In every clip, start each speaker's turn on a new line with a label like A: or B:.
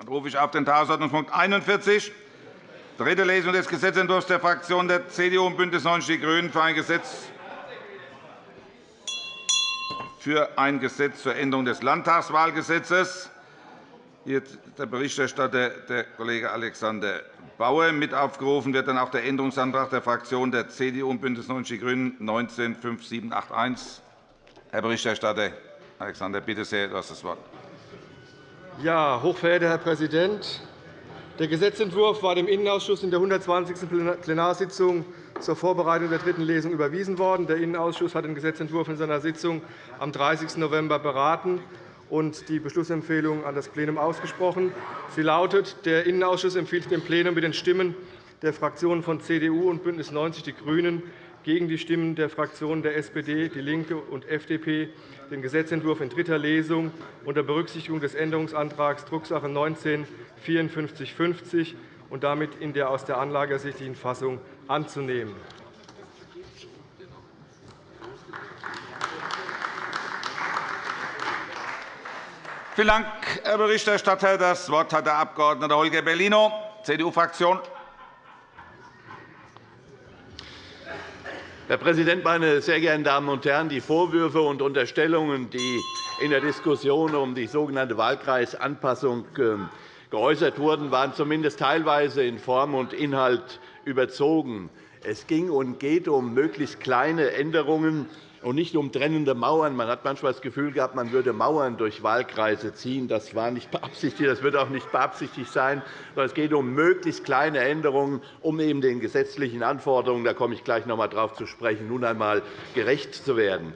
A: Dann rufe ich auf den Tagesordnungspunkt 41, dritte Lesung des Gesetzentwurfs der Fraktionen der CDU und BÜNDNIS 90 die GRÜNEN für ein Gesetz für ein Gesetz zur Änderung des Landtagswahlgesetzes. Hier der Berichterstatter, der Kollege Alexander Bauer. Mit aufgerufen wird dann auch der Änderungsantrag der Fraktionen der CDU und BÜNDNIS 90 die GRÜNEN 19 5781. Herr Berichterstatter Alexander, bitte sehr, du hast das Wort.
B: Ja, hochverehrter Herr Präsident! Der Gesetzentwurf war dem Innenausschuss in der 120. Plenarsitzung zur Vorbereitung der dritten Lesung überwiesen worden. Der Innenausschuss hat den Gesetzentwurf in seiner Sitzung am 30. November beraten und die Beschlussempfehlung an das Plenum ausgesprochen. Sie lautet, der Innenausschuss empfiehlt dem Plenum mit den Stimmen der Fraktionen von CDU und BÜNDNIS 90 die GRÜNEN gegen die Stimmen der Fraktionen der SPD, DIE LINKE und FDP den Gesetzentwurf in dritter Lesung unter Berücksichtigung des Änderungsantrags Drucksache 19 5450 und damit in der aus der Anlage ersichtlichen Fassung anzunehmen.
A: Vielen Dank, Herr Berichterstatter. Das Wort hat der Abg. Holger Bellino, CDU-Fraktion.
C: Herr Präsident, meine sehr geehrten Damen und Herren! Die Vorwürfe und Unterstellungen, die in der Diskussion um die sogenannte Wahlkreisanpassung ähm, geäußert wurden, waren zumindest teilweise in Form und Inhalt überzogen. Es ging und geht um möglichst kleine Änderungen und nicht um trennende Mauern. Man hat manchmal das Gefühl gehabt, man würde Mauern durch Wahlkreise ziehen. Das war nicht beabsichtigt, das wird auch nicht beabsichtigt sein. Es geht um möglichst kleine Änderungen, um eben den gesetzlichen Anforderungen, da komme ich gleich noch einmal darauf zu sprechen, nun einmal gerecht zu werden.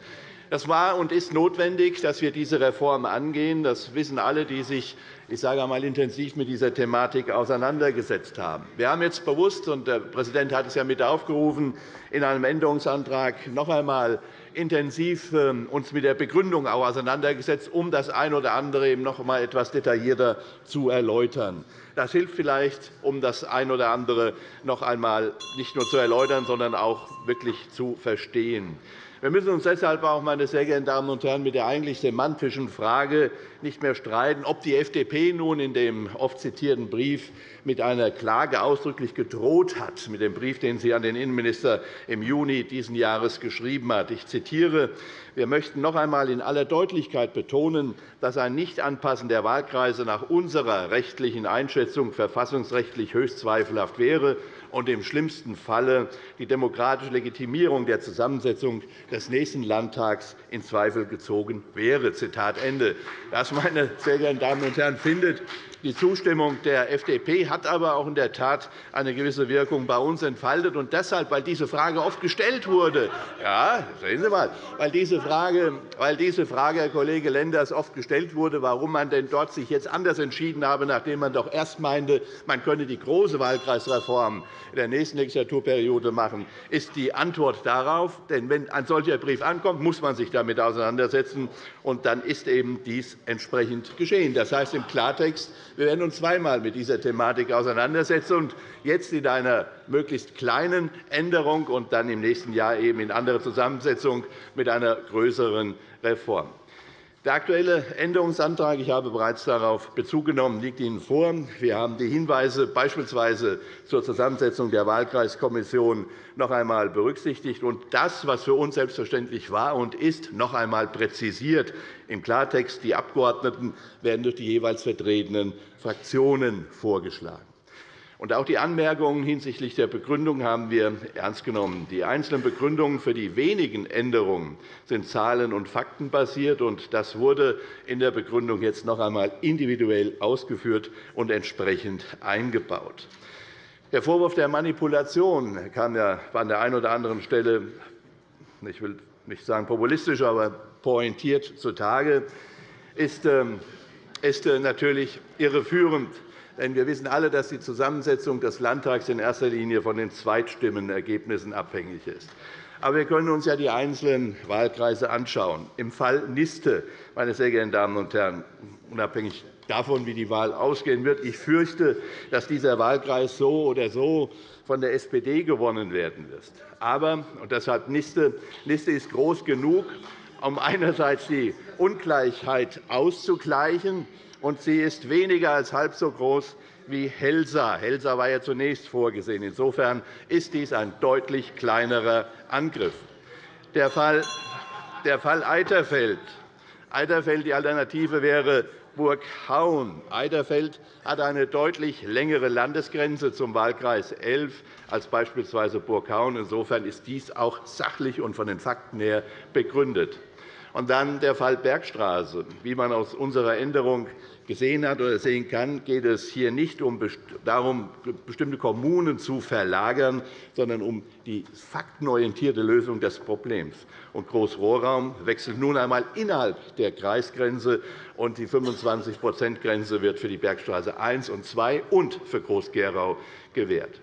C: Das war und ist notwendig, dass wir diese Reform angehen. Das wissen alle, die sich ich sage einmal, intensiv mit dieser Thematik auseinandergesetzt haben. Wir haben jetzt bewusst, und der Präsident hat es ja mit aufgerufen, in einem Änderungsantrag noch einmal intensiv ähm, uns mit der Begründung auch auseinandergesetzt, um das eine oder andere eben noch einmal etwas detaillierter zu erläutern. Das hilft vielleicht, um das eine oder andere noch einmal nicht nur zu erläutern, sondern auch wirklich zu verstehen. Wir müssen uns deshalb auch, meine sehr geehrten Damen und Herren, mit der eigentlich semantischen Frage nicht mehr streiten, ob die FDP nun in dem oft zitierten Brief mit einer Klage ausdrücklich gedroht hat, mit dem Brief, den sie an den Innenminister im Juni dieses Jahres geschrieben hat. Ich zitiere. Wir möchten noch einmal in aller Deutlichkeit betonen, dass ein Nichtanpassen der Wahlkreise nach unserer rechtlichen Einschätzung verfassungsrechtlich höchst zweifelhaft wäre und im schlimmsten Falle die demokratische Legitimierung der Zusammensetzung des nächsten Landtags in Zweifel gezogen wäre. Zitat Ende. Das, meine sehr geehrten Damen und Herren, findet die Zustimmung der FDP hat aber auch in der Tat eine gewisse Wirkung bei uns entfaltet. Und deshalb, weil diese Frage oft gestellt wurde, ja, sehen Sie mal, weil diese Frage, weil diese Frage, Herr Kollege Lenders, oft gestellt wurde, warum man denn dort sich jetzt anders entschieden habe, nachdem man doch erst meinte, man könne die große Wahlkreisreform in der nächsten Legislaturperiode machen, ist die Antwort darauf. Denn wenn ein solcher Brief ankommt, muss man sich damit auseinandersetzen, und dann ist eben dies entsprechend geschehen. Das heißt im Klartext, wir werden uns zweimal mit dieser Thematik auseinandersetzen, und jetzt in einer möglichst kleinen Änderung und dann im nächsten Jahr eben in anderer Zusammensetzung mit einer größeren Reform. Der Aktuelle Änderungsantrag, ich habe bereits darauf Bezug genommen, liegt Ihnen vor. Wir haben die Hinweise beispielsweise zur Zusammensetzung der Wahlkreiskommission noch einmal berücksichtigt und das, was für uns selbstverständlich war und ist, noch einmal präzisiert. Im Klartext, die Abgeordneten werden durch die jeweils vertretenen Fraktionen vorgeschlagen. Und auch die Anmerkungen hinsichtlich der Begründung haben wir ernst genommen. Die einzelnen Begründungen für die wenigen Änderungen sind zahlen- und faktenbasiert. und Das wurde in der Begründung jetzt noch einmal individuell ausgeführt und entsprechend eingebaut. Der Vorwurf der Manipulation kam ja an der einen oder anderen Stelle, ich will nicht sagen populistisch, aber pointiert zutage, ist ähm, äh, natürlich irreführend. Denn wir wissen alle, dass die Zusammensetzung des Landtags in erster Linie von den Zweitstimmenergebnissen abhängig ist. Aber wir können uns ja die einzelnen Wahlkreise anschauen. Im Fall Niste, meine sehr geehrten Damen und Herren, unabhängig davon, wie die Wahl ausgehen wird, ich fürchte, dass dieser Wahlkreis so oder so von der SPD gewonnen werden wird. Aber, und deshalb Niste, Niste ist groß genug, um einerseits die Ungleichheit auszugleichen und sie ist weniger als halb so groß wie Helsa. Helsa war ja zunächst vorgesehen. Insofern ist dies ein deutlich kleinerer Angriff. Der Fall, der Fall Eiterfeld. Eiterfeld, die Alternative wäre Burghaun. Eiterfeld hat eine deutlich längere Landesgrenze zum Wahlkreis 11 als beispielsweise Burghaun. Insofern ist dies auch sachlich und von den Fakten her begründet. Und dann der Fall Bergstraße. Wie man aus unserer Änderung gesehen hat oder sehen kann, geht es hier nicht darum, bestimmte Kommunen zu verlagern, sondern um die faktenorientierte Lösung des Problems. Großrohrraum wechselt nun einmal innerhalb der Kreisgrenze, und die 25-%-Grenze wird für die Bergstraße 1 und 2 und für Groß-Gerau gewährt.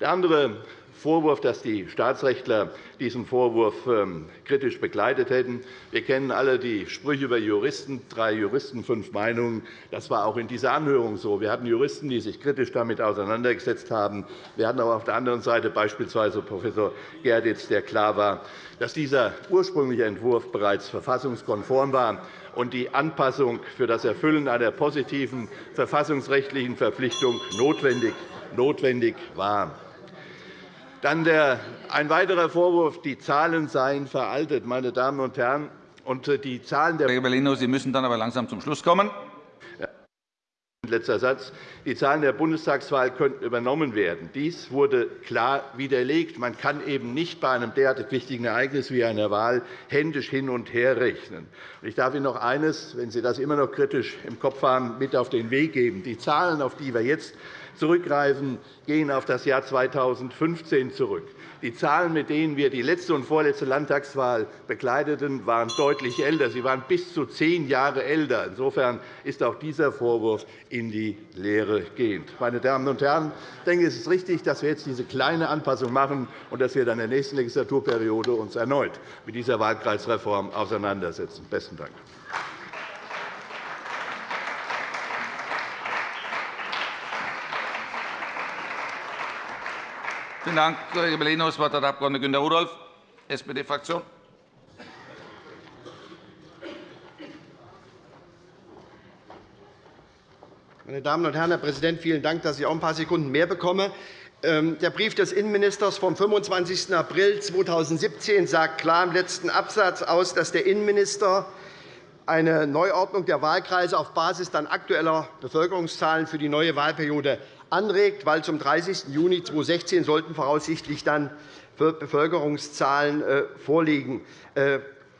C: Der andere Vorwurf, dass die Staatsrechtler diesen Vorwurf ähm, kritisch begleitet hätten. Wir kennen alle die Sprüche über Juristen, drei Juristen, fünf Meinungen. Das war auch in dieser Anhörung so. Wir hatten Juristen, die sich kritisch damit auseinandergesetzt haben. Wir hatten aber auf der anderen Seite beispielsweise Prof. Gerditz, der klar war, dass dieser ursprüngliche Entwurf bereits verfassungskonform war und die Anpassung für das Erfüllen einer positiven verfassungsrechtlichen Verpflichtung notwendig war. Dann der, ein weiterer Vorwurf, die Zahlen seien veraltet. Meine Damen und Herren, und äh, die Zahlen der
A: Kollege Bellino, Sie müssen dann aber langsam zum Schluss kommen.
C: Letzter Satz. Die Zahlen der Bundestagswahl könnten übernommen werden. Dies wurde klar widerlegt. Man kann eben nicht bei einem derartig wichtigen Ereignis wie einer Wahl händisch hin und her rechnen. Ich darf Ihnen noch eines, wenn Sie das immer noch kritisch im Kopf haben, mit auf den Weg geben. Die Zahlen, auf die wir jetzt zurückgreifen, gehen auf das Jahr 2015 zurück. Die Zahlen, mit denen wir die letzte und vorletzte Landtagswahl bekleideten, waren deutlich älter. Sie waren bis zu zehn Jahre älter. Insofern ist auch dieser Vorwurf in die Leere gehend. Meine Damen und Herren, ich denke, es ist richtig, dass wir jetzt diese kleine Anpassung machen und dass wir uns in der nächsten Legislaturperiode uns erneut mit dieser Wahlkreisreform auseinandersetzen. – Besten Dank.
A: Vielen Dank, Kollege Bellino. Das Wort hat der Abg. Günter Rudolph, SPD-Fraktion.
D: Meine Damen und Herren, Herr Präsident, vielen Dank, dass ich auch ein paar Sekunden mehr bekomme. Ähm, der Brief des Innenministers vom 25. April 2017 sagt klar im letzten Absatz aus, dass der Innenminister eine Neuordnung der Wahlkreise auf Basis dann aktueller Bevölkerungszahlen für die neue Wahlperiode anregt, weil zum 30. Juni 2016 sollten voraussichtlich dann Bevölkerungszahlen äh,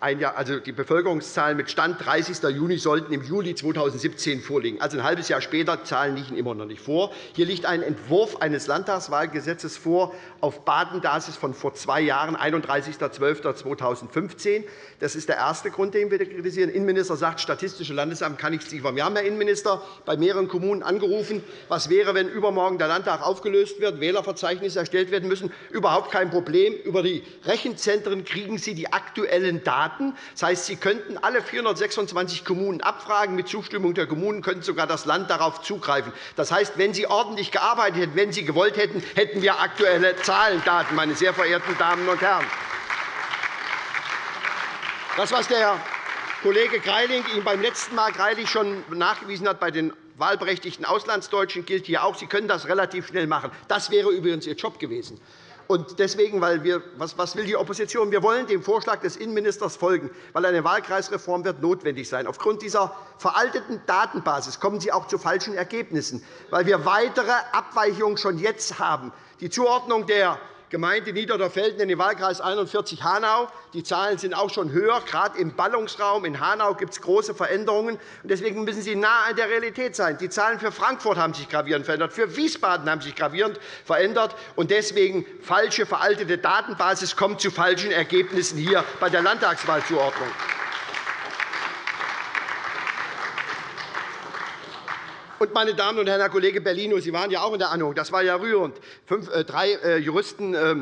D: vorliegen. Äh, also die Bevölkerungszahlen mit Stand 30. Juni sollten im Juli 2017 vorliegen. Also ein halbes Jahr später. Zahlen liegen immer noch nicht vor. Hier liegt ein Entwurf eines Landtagswahlgesetzes vor auf Datenbasis von vor zwei Jahren, 31.12.2015. Das ist der erste Grund, den wir kritisieren. Der Innenminister sagt, das Statistische Landesamt kann nichts liefern. Wir haben, Herr Innenminister, bei mehreren Kommunen angerufen. Was wäre, wenn übermorgen der Landtag aufgelöst wird, Wählerverzeichnisse erstellt werden müssen? Überhaupt kein Problem. Über die Rechenzentren kriegen Sie die aktuellen Daten. Das heißt, Sie könnten alle 426 Kommunen abfragen. Mit Zustimmung der Kommunen könnte sogar das Land darauf zugreifen. Das heißt, wenn Sie ordentlich gearbeitet hätten, wenn Sie gewollt hätten, hätten wir aktuelle Zahlendaten, meine sehr verehrten Damen und Herren. Das, was der Kollege Greiling Ihnen beim letzten Mal Greilich schon nachgewiesen hat bei den wahlberechtigten Auslandsdeutschen, gilt hier auch. Sie können das relativ schnell machen. Das wäre übrigens Ihr Job gewesen. Und deswegen, weil wir, was, was will die Opposition? Wir wollen dem Vorschlag des Innenministers folgen, weil eine Wahlkreisreform wird notwendig sein. Aufgrund dieser veralteten Datenbasis kommen Sie auch zu falschen Ergebnissen, weil wir weitere Abweichungen schon jetzt haben. Die Zuordnung der Gemeinde Niederderfelden in den Wahlkreis 41 Hanau. Die Zahlen sind auch schon höher. Gerade im Ballungsraum in Hanau gibt es große Veränderungen. Deswegen müssen Sie nah an der Realität sein. Die Zahlen für Frankfurt haben sich gravierend verändert, für Wiesbaden haben sich gravierend verändert. Und deswegen falsche, veraltete Datenbasis kommt zu falschen Ergebnissen hier bei der Landtagswahlzuordnung. Und, meine Damen und Herren, Herr Kollege Bellino, Sie waren ja auch in der Anhörung. Das war ja rührend. Fünf, äh, drei äh, Juristen, äh,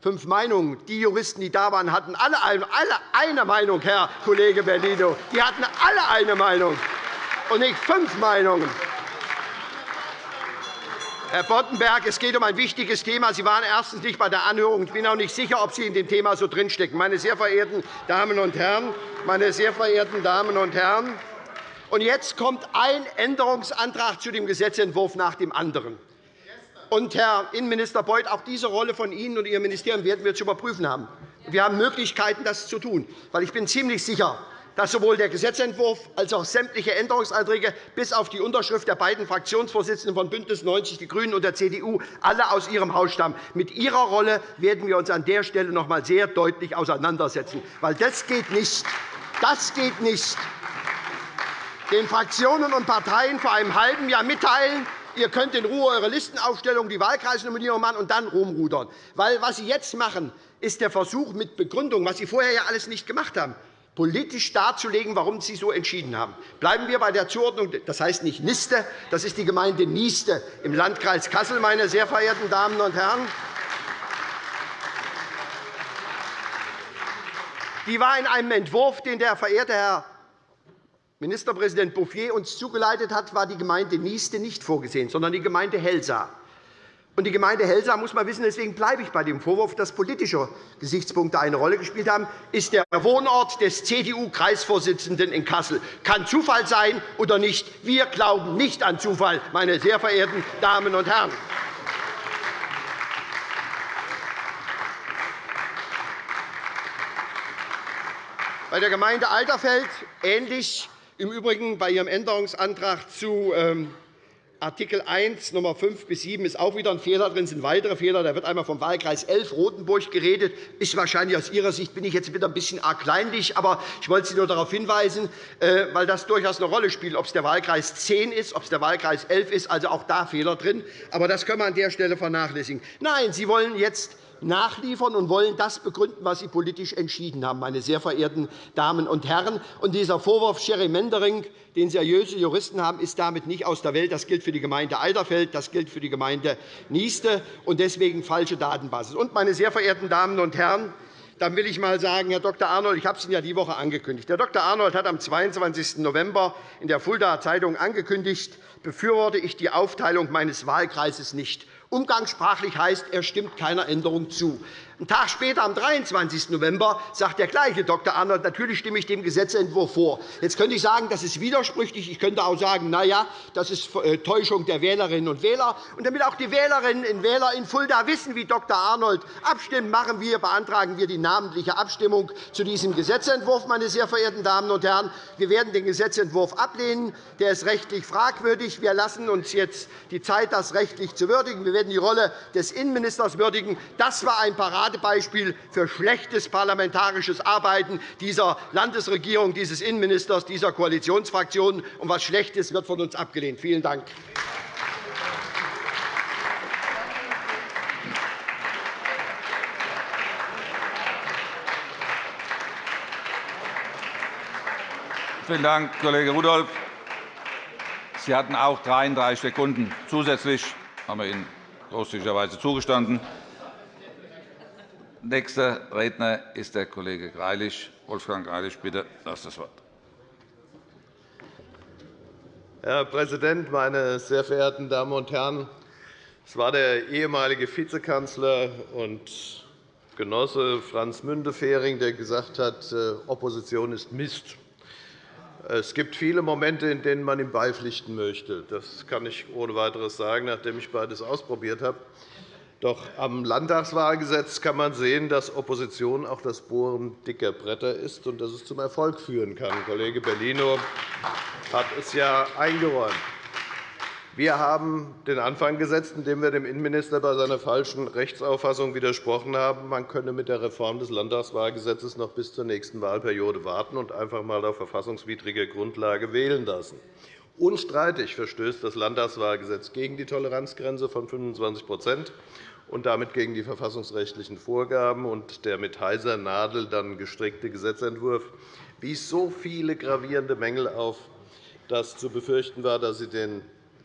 D: fünf Meinungen. Die Juristen, die da waren, hatten alle, alle eine Meinung, Herr Kollege Bellino. Die hatten alle eine Meinung und nicht fünf Meinungen. Herr Boddenberg, es geht um ein wichtiges Thema. Sie waren erstens nicht bei der Anhörung. Ich bin auch nicht sicher, ob Sie in dem Thema so drinstecken. Meine sehr verehrten Damen und Herren, meine sehr verehrten Damen und Herren, Und jetzt kommt ein Änderungsantrag zu dem Gesetzentwurf nach dem anderen. Und, Herr Innenminister Beuth, auch diese Rolle von Ihnen und Ihrem Ministerium werden wir zu überprüfen haben. Wir haben Möglichkeiten, das zu tun. Weil ich bin ziemlich sicher, dass sowohl der Gesetzentwurf als auch sämtliche Änderungsanträge bis auf die Unterschrift der beiden Fraktionsvorsitzenden von BÜNDNIS 90 die GRÜNEN und der CDU alle aus Ihrem Haus stammen. Mit Ihrer Rolle werden wir uns an der Stelle noch einmal sehr deutlich auseinandersetzen. Weil das geht nicht. Das geht nicht. Den Fraktionen und Parteien vor einem halben Jahr mitteilen, ihr könnt in Ruhe eure Listenaufstellung, die Wahlkreisnominierung machen und dann rumrudern. Weil was Sie jetzt machen, ist der Versuch mit Begründung, was Sie vorher ja alles nicht gemacht haben, politisch darzulegen, warum Sie so entschieden haben. Bleiben wir bei der Zuordnung. Das heißt nicht Niste, das ist die Gemeinde Nieste im Landkreis Kassel, meine sehr verehrten Damen und Herren. Die war in einem Entwurf, den der verehrte Herr Ministerpräsident Bouffier uns zugeleitet hat, war die Gemeinde Nieste nicht vorgesehen, sondern die Gemeinde Helsa. Und die Gemeinde Helsa muss man wissen, deswegen bleibe ich bei dem Vorwurf, dass politische Gesichtspunkte eine Rolle gespielt haben, ist der Wohnort des CDU-Kreisvorsitzenden in Kassel. Kann Zufall sein oder nicht? Wir glauben nicht an Zufall, meine sehr verehrten Damen und Herren. Bei der Gemeinde Alterfeld ähnlich im Übrigen bei Ihrem Änderungsantrag zu ähm, Artikel 1 Nummer 5 bis 7 ist auch wieder ein Fehler drin, sind weitere Fehler. Da wird einmal vom Wahlkreis 11 Rotenburg geredet. Ist wahrscheinlich aus Ihrer Sicht bin ich jetzt wieder ein bisschen arg kleinlich, aber ich wollte Sie nur darauf hinweisen, äh, weil das durchaus eine Rolle spielt, ob es der Wahlkreis 10 ist, ob es der Wahlkreis 11 ist. Also auch da Fehler drin. Aber das können wir an der Stelle vernachlässigen. Nein, Sie wollen jetzt nachliefern und wollen das begründen, was Sie politisch entschieden haben, meine sehr verehrten Damen und Herren. Und dieser Vorwurf Gerrymandering, den seriöse Juristen haben, ist damit nicht aus der Welt. Das gilt für die Gemeinde Alderfeld, das gilt für die Gemeinde Nieste und deswegen falsche Datenbasis. Und, meine sehr verehrten Damen und Herren, dann will ich einmal sagen, Herr Dr. Arnold, ich habe es Ihnen ja die Woche angekündigt. Herr Dr. Arnold hat am 22. November in der Fuldaer Zeitung angekündigt, befürworte ich die Aufteilung meines Wahlkreises nicht. Umgangssprachlich heißt, er stimmt keiner Änderung zu. Einen Tag später, am 23. November, sagt der gleiche Dr. Arnold, natürlich stimme ich dem Gesetzentwurf vor. Jetzt könnte ich sagen, das ist widersprüchlich. Ich könnte auch sagen, na ja, das ist äh, Täuschung der Wählerinnen und Wähler. Und damit auch die Wählerinnen und Wähler in Fulda wissen, wie Dr. Arnold abstimmen, machen wir, beantragen wir die namentliche Abstimmung zu diesem Gesetzentwurf. Meine sehr verehrten Damen und Herren. Wir werden den Gesetzentwurf ablehnen. Der ist rechtlich fragwürdig. Wir lassen uns jetzt die Zeit, das rechtlich zu würdigen. Wir werden die Rolle des Innenministers würdigen. Das war ein Parat Paradebeispiel für schlechtes parlamentarisches Arbeiten dieser Landesregierung, dieses Innenministers, dieser Koalitionsfraktionen. Und was Schlechtes wird von uns abgelehnt. Vielen Dank.
A: Vielen Dank, Kollege Rudolph. Sie hatten auch 33 Sekunden zusätzlich. Haben wir Ihnen großzügigerweise zugestanden. Nächster Redner ist der Kollege Greilich. Wolfgang Greilich, bitte, das das Wort.
E: Herr Präsident, meine sehr verehrten Damen und Herren! Es war der ehemalige Vizekanzler und Genosse Franz Müntefering, der gesagt hat, äh, Opposition ist Mist. Es gibt viele Momente, in denen man ihm beipflichten möchte. Das kann ich ohne weiteres sagen, nachdem ich beides ausprobiert habe. Doch am Landtagswahlgesetz kann man sehen, dass Opposition auch das Bohren dicker Bretter ist und dass es zum Erfolg führen kann. Kollege Bellino hat es ja eingeräumt. Wir haben den Anfang gesetzt, indem wir dem Innenminister bei seiner falschen Rechtsauffassung widersprochen haben, man könne mit der Reform des Landtagswahlgesetzes noch bis zur nächsten Wahlperiode warten und einfach einmal auf verfassungswidriger Grundlage wählen lassen. Unstreitig verstößt das Landtagswahlgesetz gegen die Toleranzgrenze von 25 und damit gegen die verfassungsrechtlichen Vorgaben. Und der mit heiser Nadel dann gestrickte Gesetzentwurf wies so viele gravierende Mängel auf, dass zu befürchten war, dass sie den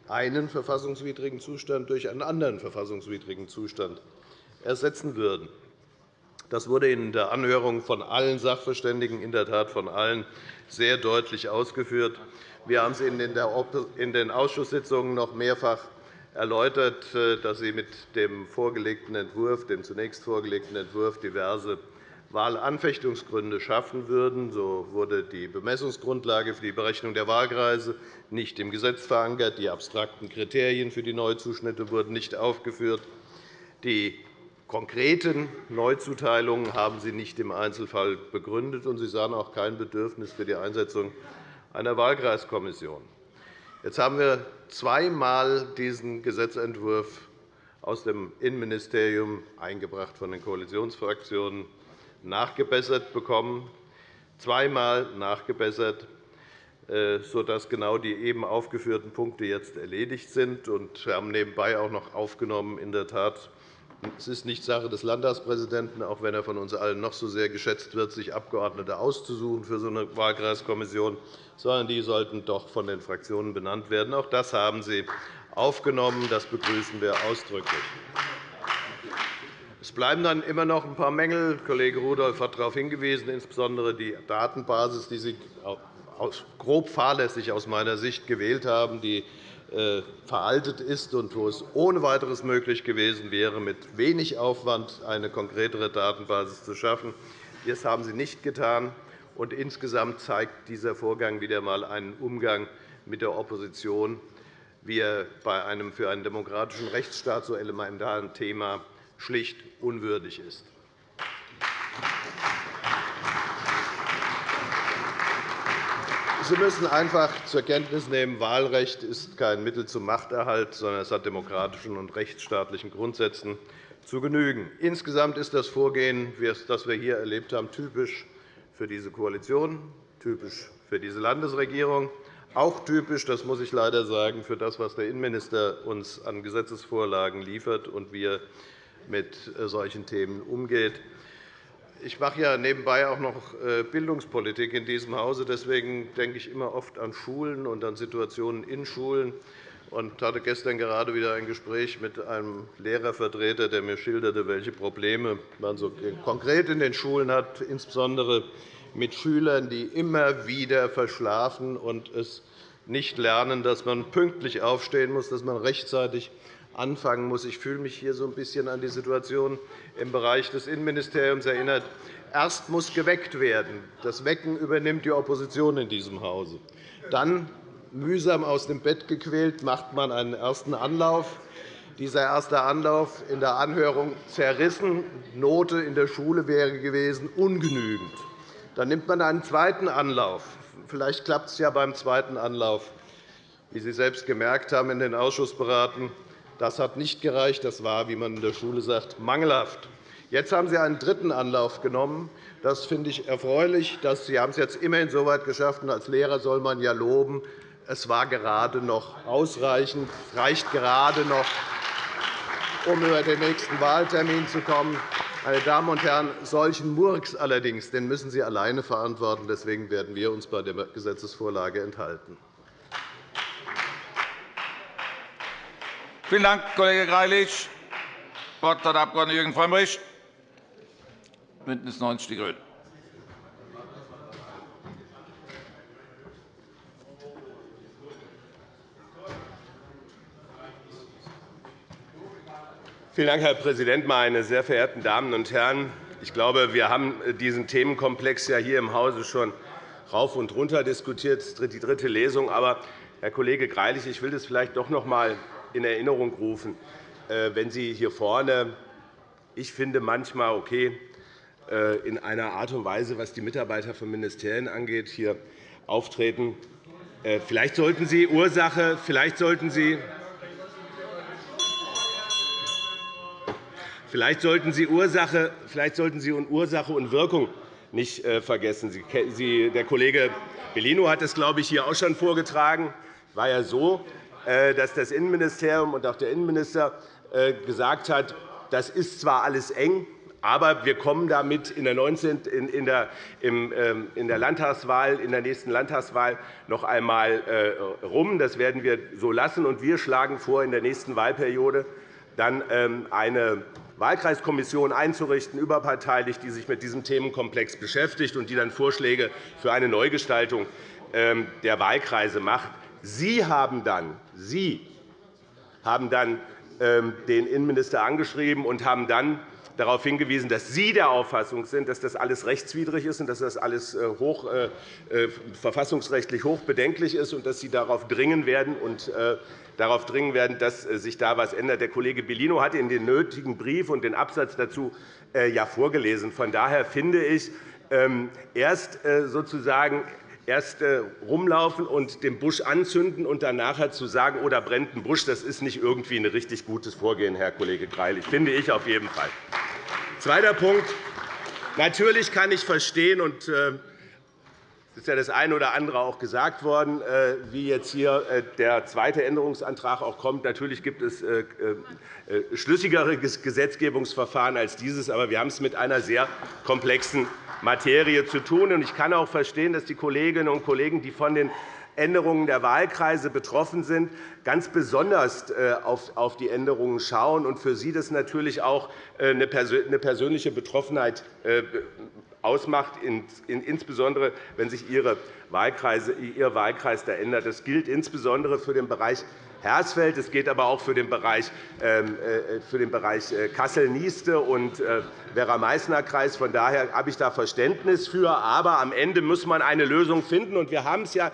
E: einen verfassungswidrigen Zustand durch einen anderen verfassungswidrigen Zustand ersetzen würden. Das wurde in der Anhörung von allen Sachverständigen, in der Tat von allen, sehr deutlich ausgeführt. Wir haben es in den Ausschusssitzungen noch mehrfach erläutert, äh, dass Sie mit dem vorgelegten Entwurf, dem zunächst vorgelegten Entwurf diverse Wahlanfechtungsgründe schaffen würden. So wurde die Bemessungsgrundlage für die Berechnung der Wahlkreise nicht im Gesetz verankert. Die abstrakten Kriterien für die Neuzuschnitte wurden nicht aufgeführt. Die konkreten Neuzuteilungen haben Sie nicht im Einzelfall begründet, und Sie sahen auch kein Bedürfnis für die Einsetzung einer Wahlkreiskommission. Jetzt haben wir zweimal diesen Gesetzentwurf aus dem Innenministerium eingebracht von den Koalitionsfraktionen nachgebessert bekommen, zweimal nachgebessert, äh, sodass genau die eben aufgeführten Punkte jetzt erledigt sind. Wir haben nebenbei auch noch aufgenommen, in der Tat, es ist nicht Sache des Landtagspräsidenten, auch wenn er von uns allen noch so sehr geschätzt wird, sich Abgeordnete auszusuchen für so eine Wahlkreiskommission, sondern die sollten doch von den Fraktionen benannt werden. Auch das haben Sie aufgenommen. Das begrüßen wir ausdrücklich. Es bleiben dann immer noch ein paar Mängel. Kollege Rudolph hat darauf hingewiesen, insbesondere die Datenbasis, die Sie grob fahrlässig aus meiner Sicht gewählt haben, die veraltet ist und wo es ohne weiteres möglich gewesen wäre, mit wenig Aufwand eine konkretere Datenbasis zu schaffen. Das haben Sie nicht getan. Und insgesamt zeigt dieser Vorgang wieder einmal einen Umgang mit der Opposition, wie er bei einem für einen demokratischen Rechtsstaat so elementaren Thema schlicht unwürdig ist. Sie müssen einfach zur Kenntnis nehmen, Wahlrecht ist kein Mittel zum Machterhalt, sondern es hat demokratischen und rechtsstaatlichen Grundsätzen zu genügen. Insgesamt ist das Vorgehen, das wir hier erlebt haben, typisch für diese Koalition, typisch für diese Landesregierung, auch typisch, das muss ich leider sagen, für das, was der Innenminister uns an Gesetzesvorlagen liefert und wie er mit äh, solchen Themen umgeht. Ich mache ja nebenbei auch noch äh, Bildungspolitik in diesem Hause. Deswegen denke ich immer oft an Schulen und an Situationen in Schulen. Ich hatte gestern gerade wieder ein Gespräch mit einem Lehrervertreter, der mir schilderte, welche Probleme man so konkret in den Schulen hat, insbesondere mit Schülern, die immer wieder verschlafen und es nicht lernen, dass man pünktlich aufstehen muss, dass man rechtzeitig anfangen muss. Ich fühle mich hier so ein bisschen an die Situation im Bereich des Innenministeriums erinnert. Erst muss geweckt werden. Das Wecken übernimmt die Opposition in diesem Hause. Dann, mühsam aus dem Bett gequält, macht man einen ersten Anlauf. Dieser erste Anlauf in der Anhörung zerrissen. Note in der Schule wäre gewesen ungenügend. Dann nimmt man einen zweiten Anlauf. Vielleicht klappt es ja beim zweiten Anlauf. Wie Sie selbst gemerkt haben in den Ausschussberaten, das hat nicht gereicht. Das war, wie man in der Schule sagt, mangelhaft. Jetzt haben Sie einen dritten Anlauf genommen. Das finde ich erfreulich. Sie haben es jetzt immerhin so weit geschafft. als Lehrer soll man ja loben. Es war gerade noch ausreichend, es reicht gerade noch, um über den nächsten Wahltermin zu kommen. Meine Damen und Herren, solchen Murks allerdings den müssen Sie alleine verantworten. Deswegen werden wir uns bei der Gesetzesvorlage enthalten.
A: Vielen Dank, Kollege Greilich. Das Wort hat der Abg. Jürgen Frömmrich, BÜNDNIS 90 die GRÜNEN.
F: Vielen Dank, Herr Präsident, meine sehr verehrten Damen und Herren! Ich glaube, wir haben diesen Themenkomplex ja hier im Hause schon rauf und runter diskutiert. Die dritte Lesung. Aber, Herr Kollege Greilich, ich will das vielleicht doch noch einmal in Erinnerung rufen, äh, wenn Sie hier vorne, ich finde manchmal okay, äh, in einer Art und Weise, was die Mitarbeiter von Ministerien angeht, hier auftreten. Äh, vielleicht sollten Sie Ursache, vielleicht sollten Sie Vielleicht sollten Sie Ursache, vielleicht sollten Sie Ursache und Wirkung nicht vergessen. Der Kollege Bellino hat es, glaube ich, hier auch schon vorgetragen. War ja so, dass das Innenministerium und auch der Innenminister äh, gesagt hat, das ist zwar alles eng, aber wir kommen damit in der, 19, in der, ähm, in der Landtagswahl, in der nächsten Landtagswahl noch einmal. Äh, das werden wir so lassen. Und wir schlagen vor, in der nächsten Wahlperiode dann ähm, eine Wahlkreiskommission einzurichten, überparteilich, die sich mit diesem Themenkomplex beschäftigt und die dann Vorschläge für eine Neugestaltung ähm, der Wahlkreise macht. Sie haben dann, Sie haben dann ähm, den Innenminister angeschrieben und haben dann darauf hingewiesen, dass Sie der Auffassung sind, dass das alles rechtswidrig ist und dass das alles äh, hoch, äh, äh, verfassungsrechtlich hochbedenklich ist und dass Sie darauf dringen werden und äh, darauf dringen werden, dass äh, sich da etwas ändert. Der Kollege Bellino hat Ihnen den nötigen Brief und den Absatz dazu äh, ja vorgelesen. Von daher finde ich, ähm, erst sozusagen erst rumlaufen und den Busch anzünden und dann nachher zu sagen, oh, da brennt ein Busch, das ist nicht irgendwie ein richtig gutes Vorgehen, Herr Kollege Greilich. Finde ich auf jeden Fall. Zweiter Punkt. Natürlich kann ich verstehen, und äh, es ist ja das eine oder andere auch gesagt worden, äh, wie jetzt hier äh, der zweite Änderungsantrag auch kommt. Natürlich gibt es schlüssigere Gesetzgebungsverfahren als dieses, aber wir haben es mit einer sehr komplexen Materie zu tun. Ich kann auch verstehen, dass die Kolleginnen und Kollegen, die von den Änderungen der Wahlkreise betroffen sind, ganz besonders äh, auf die Änderungen schauen und für sie das natürlich auch äh, eine persönliche Betroffenheit äh, ausmacht, insbesondere wenn sich Ihr Wahlkreis da ändert. Das gilt insbesondere für den Bereich Hersfeld. Es geht aber auch für den Bereich, ähm, den Bereich Kassel-Nieste und Werra-Meißner-Kreis. Von daher habe ich da Verständnis für. Aber am Ende muss man eine Lösung finden. Wir haben es ja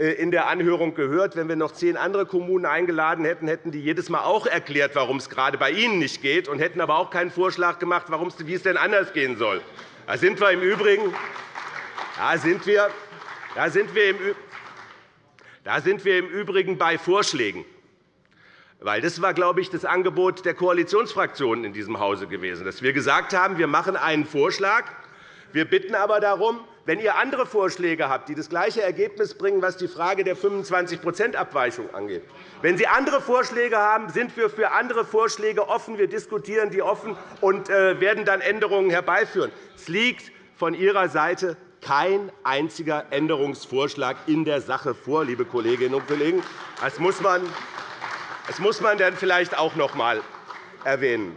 F: äh, in der Anhörung gehört. Wenn wir noch zehn andere Kommunen eingeladen hätten, hätten die jedes Mal auch erklärt, warum es gerade bei ihnen nicht geht, und hätten aber auch keinen Vorschlag gemacht, wie es denn anders gehen soll. Da sind wir im Übrigen, da sind wir, da sind wir im, da sind wir im Übrigen bei Vorschlägen. Weil das war, glaube ich, das Angebot der Koalitionsfraktionen in diesem Hause gewesen, dass wir gesagt haben, wir machen einen Vorschlag. Wir bitten aber darum, wenn ihr andere Vorschläge habt, die das gleiche Ergebnis bringen, was die Frage der 25% Abweichung angeht, wenn Sie andere Vorschläge haben, sind wir für andere Vorschläge offen. Wir diskutieren die offen und äh, werden dann Änderungen herbeiführen. Es liegt von Ihrer Seite kein einziger Änderungsvorschlag in der Sache vor, liebe Kolleginnen und Kollegen. Das muss man, das muss man dann vielleicht auch noch einmal erwähnen.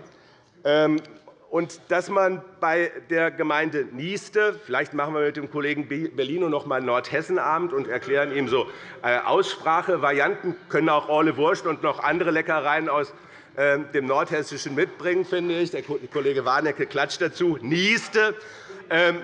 F: Ähm, und dass man bei der Gemeinde Nieste, vielleicht machen wir mit dem Kollegen Bellino noch einmal Nordhessenabend und erklären ihm so äh, Aussprachevarianten, können auch Orle Wurst und noch andere Leckereien aus ähm, dem Nordhessischen mitbringen, finde ich. Der Kollege Warnecke klatscht dazu. Nieste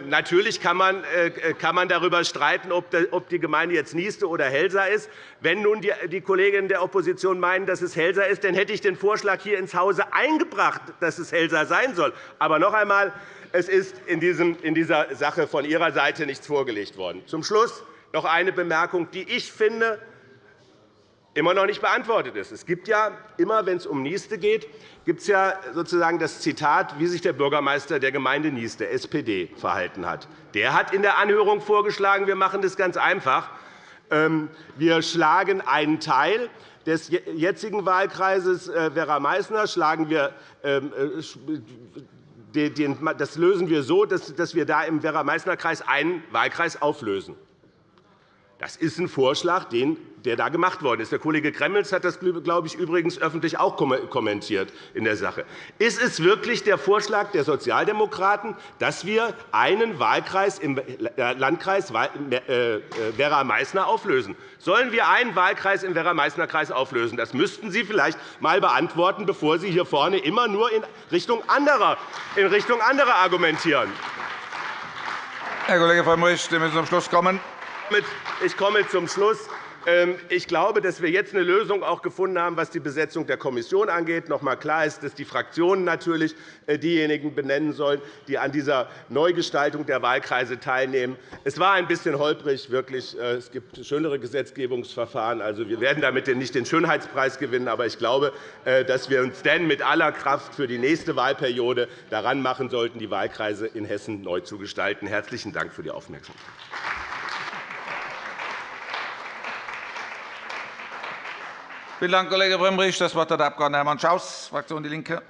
F: natürlich kann man, äh, kann man darüber streiten, ob die Gemeinde jetzt Nieste oder Helsa ist. Wenn nun die Kolleginnen der Opposition meinen, dass es Helsa ist, dann hätte ich den Vorschlag hier ins Hause eingebracht, dass es Helsa sein soll. Aber noch einmal, es ist in dieser Sache von Ihrer Seite nichts vorgelegt worden. Zum Schluss noch eine Bemerkung, die ich finde, immer noch nicht beantwortet ist. Es gibt ja immer, wenn es um Nieste geht, gibt es ja sozusagen das Zitat, wie sich der Bürgermeister der Gemeinde Nieste, SPD, verhalten hat. Der hat in der Anhörung vorgeschlagen, wir machen das ganz einfach. Ähm, wir schlagen einen Teil des jetzigen Wahlkreises äh, Werra-Meißner schlagen wir ähm, äh, das lösen wir so, dass wir da im Werra-Meißner-Kreis einen Wahlkreis auflösen. Das ist ein Vorschlag, der da gemacht worden ist. Der Kollege Gremmels hat das, glaube ich, übrigens öffentlich auch kommentiert in der Sache. Ist es wirklich der Vorschlag der Sozialdemokraten, dass wir einen Wahlkreis im Landkreis äh, äh, Werra-Meißner auflösen? Sollen wir einen Wahlkreis im Werra-Meißner-Kreis auflösen? Das müssten Sie vielleicht einmal beantworten, bevor Sie hier vorne immer nur in Richtung anderer, in Richtung anderer argumentieren.
A: Herr Kollege Frömmrich, Sie müssen zum Schluss kommen.
F: Ich komme zum Schluss. Ähm, ich glaube, dass wir jetzt eine Lösung auch gefunden haben, was die Besetzung der Kommission angeht. Noch einmal klar ist, dass die Fraktionen natürlich äh, diejenigen benennen sollen, die an dieser Neugestaltung der Wahlkreise teilnehmen. Es war ein bisschen holprig, wirklich. Äh, es gibt schönere Gesetzgebungsverfahren. Also, wir werden damit nicht den Schönheitspreis gewinnen, aber ich glaube, äh, dass wir uns dann mit aller Kraft für die nächste Wahlperiode daran machen sollten, die Wahlkreise in Hessen neu zu gestalten. Herzlichen Dank für die Aufmerksamkeit.
A: Vielen Dank, Kollege Frömmrich. Das Wort hat der Abg. Hermann Schaus, Fraktion DIE LINKE.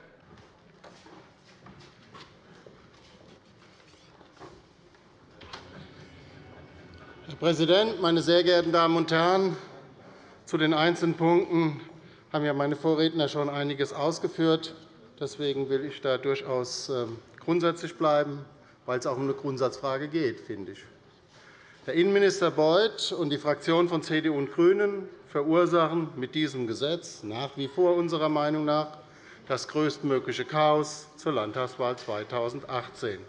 G: Herr Präsident, meine sehr geehrten Damen und Herren! Zu den einzelnen Punkten haben ja meine Vorredner schon einiges ausgeführt. Deswegen will ich da durchaus ähm, grundsätzlich bleiben, weil es auch um eine Grundsatzfrage geht, finde ich. Herr Innenminister Beuth und die Fraktionen von CDU und GRÜNEN verursachen mit diesem Gesetz nach wie vor unserer Meinung nach das größtmögliche Chaos zur Landtagswahl 2018.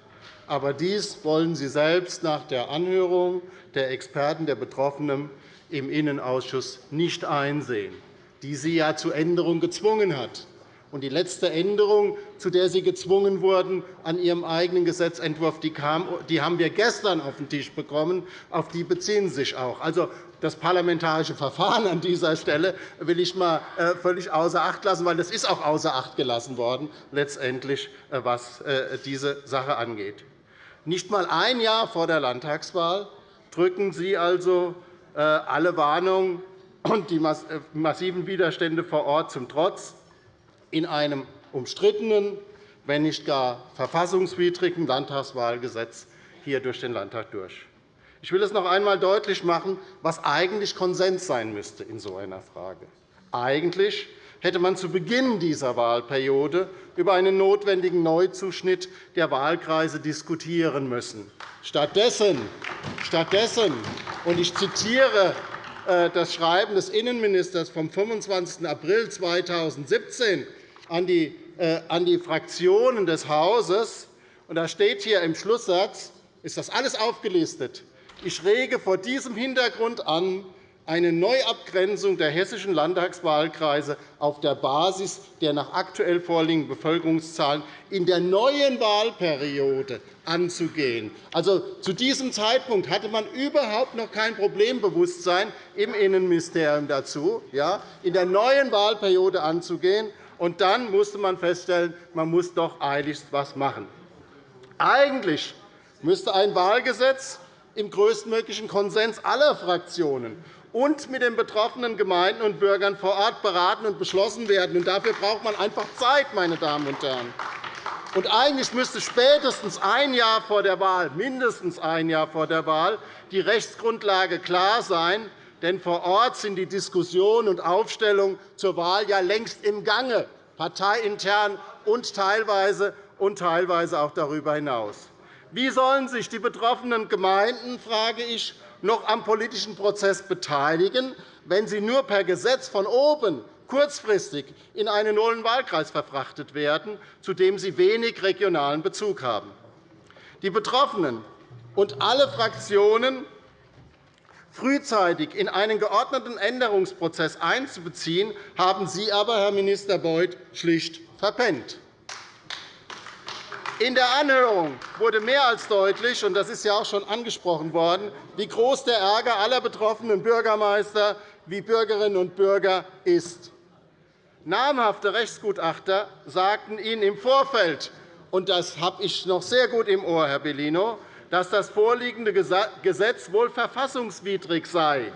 G: Aber dies wollen Sie selbst nach der Anhörung der Experten der Betroffenen im Innenausschuss nicht einsehen, die Sie ja zur Änderung gezwungen hat. Und die letzte Änderung, zu der Sie gezwungen wurden an Ihrem eigenen Gesetzentwurf, die, kam, die haben wir gestern auf den Tisch bekommen. Auf die beziehen Sie sich auch. Also, das parlamentarische Verfahren an dieser Stelle will ich mal äh, völlig außer Acht lassen, weil das ist auch außer Acht gelassen worden, letztendlich, äh, was äh, diese Sache angeht. Nicht einmal ein Jahr vor der Landtagswahl drücken Sie also alle Warnungen und die massiven Widerstände vor Ort zum Trotz in einem umstrittenen, wenn nicht gar verfassungswidrigen Landtagswahlgesetz hier durch den Landtag durch. Ich will es noch einmal deutlich machen, was eigentlich Konsens sein müsste in so einer Frage. Eigentlich hätte man zu Beginn dieser Wahlperiode über einen notwendigen Neuzuschnitt der Wahlkreise diskutieren müssen. Stattdessen, stattdessen und ich zitiere äh, das Schreiben des Innenministers vom 25. April 2017 an die, äh, an die Fraktionen des Hauses. Und da steht hier im Schlusssatz, ist das alles aufgelistet. Ich rege vor diesem Hintergrund an, eine Neuabgrenzung der hessischen Landtagswahlkreise auf der Basis der nach aktuell vorliegenden Bevölkerungszahlen in der neuen Wahlperiode anzugehen. Also, zu diesem Zeitpunkt hatte man überhaupt noch kein Problembewusstsein im Innenministerium dazu, ja, in der neuen Wahlperiode anzugehen. Und dann musste man feststellen, man muss doch eiligst etwas machen. Eigentlich müsste ein Wahlgesetz im größtmöglichen Konsens aller Fraktionen und mit den betroffenen Gemeinden und Bürgern vor Ort beraten und beschlossen werden. Dafür braucht man einfach Zeit, meine Damen und Herren. Und eigentlich müsste spätestens ein Jahr vor der Wahl, mindestens ein Jahr vor der Wahl, die Rechtsgrundlage klar sein, denn vor Ort sind die Diskussionen und Aufstellungen zur Wahl ja längst im Gange, parteiintern und teilweise, und teilweise auch darüber hinaus. Wie sollen sich die betroffenen Gemeinden, frage ich, noch am politischen Prozess beteiligen, wenn sie nur per Gesetz von oben kurzfristig in einen neuen Wahlkreis verfrachtet werden, zu dem sie wenig regionalen Bezug haben? Die Betroffenen und alle Fraktionen frühzeitig in einen geordneten Änderungsprozess einzubeziehen, haben Sie aber, Herr Minister Beuth, schlicht verpennt. In der Anhörung wurde mehr als deutlich, und das ist ja auch schon angesprochen worden, wie groß der Ärger aller betroffenen Bürgermeister wie Bürgerinnen und Bürger ist. Namhafte Rechtsgutachter sagten Ihnen im Vorfeld, und das habe ich noch sehr gut im Ohr, Herr Bellino, dass das vorliegende Gesetz wohl verfassungswidrig sei.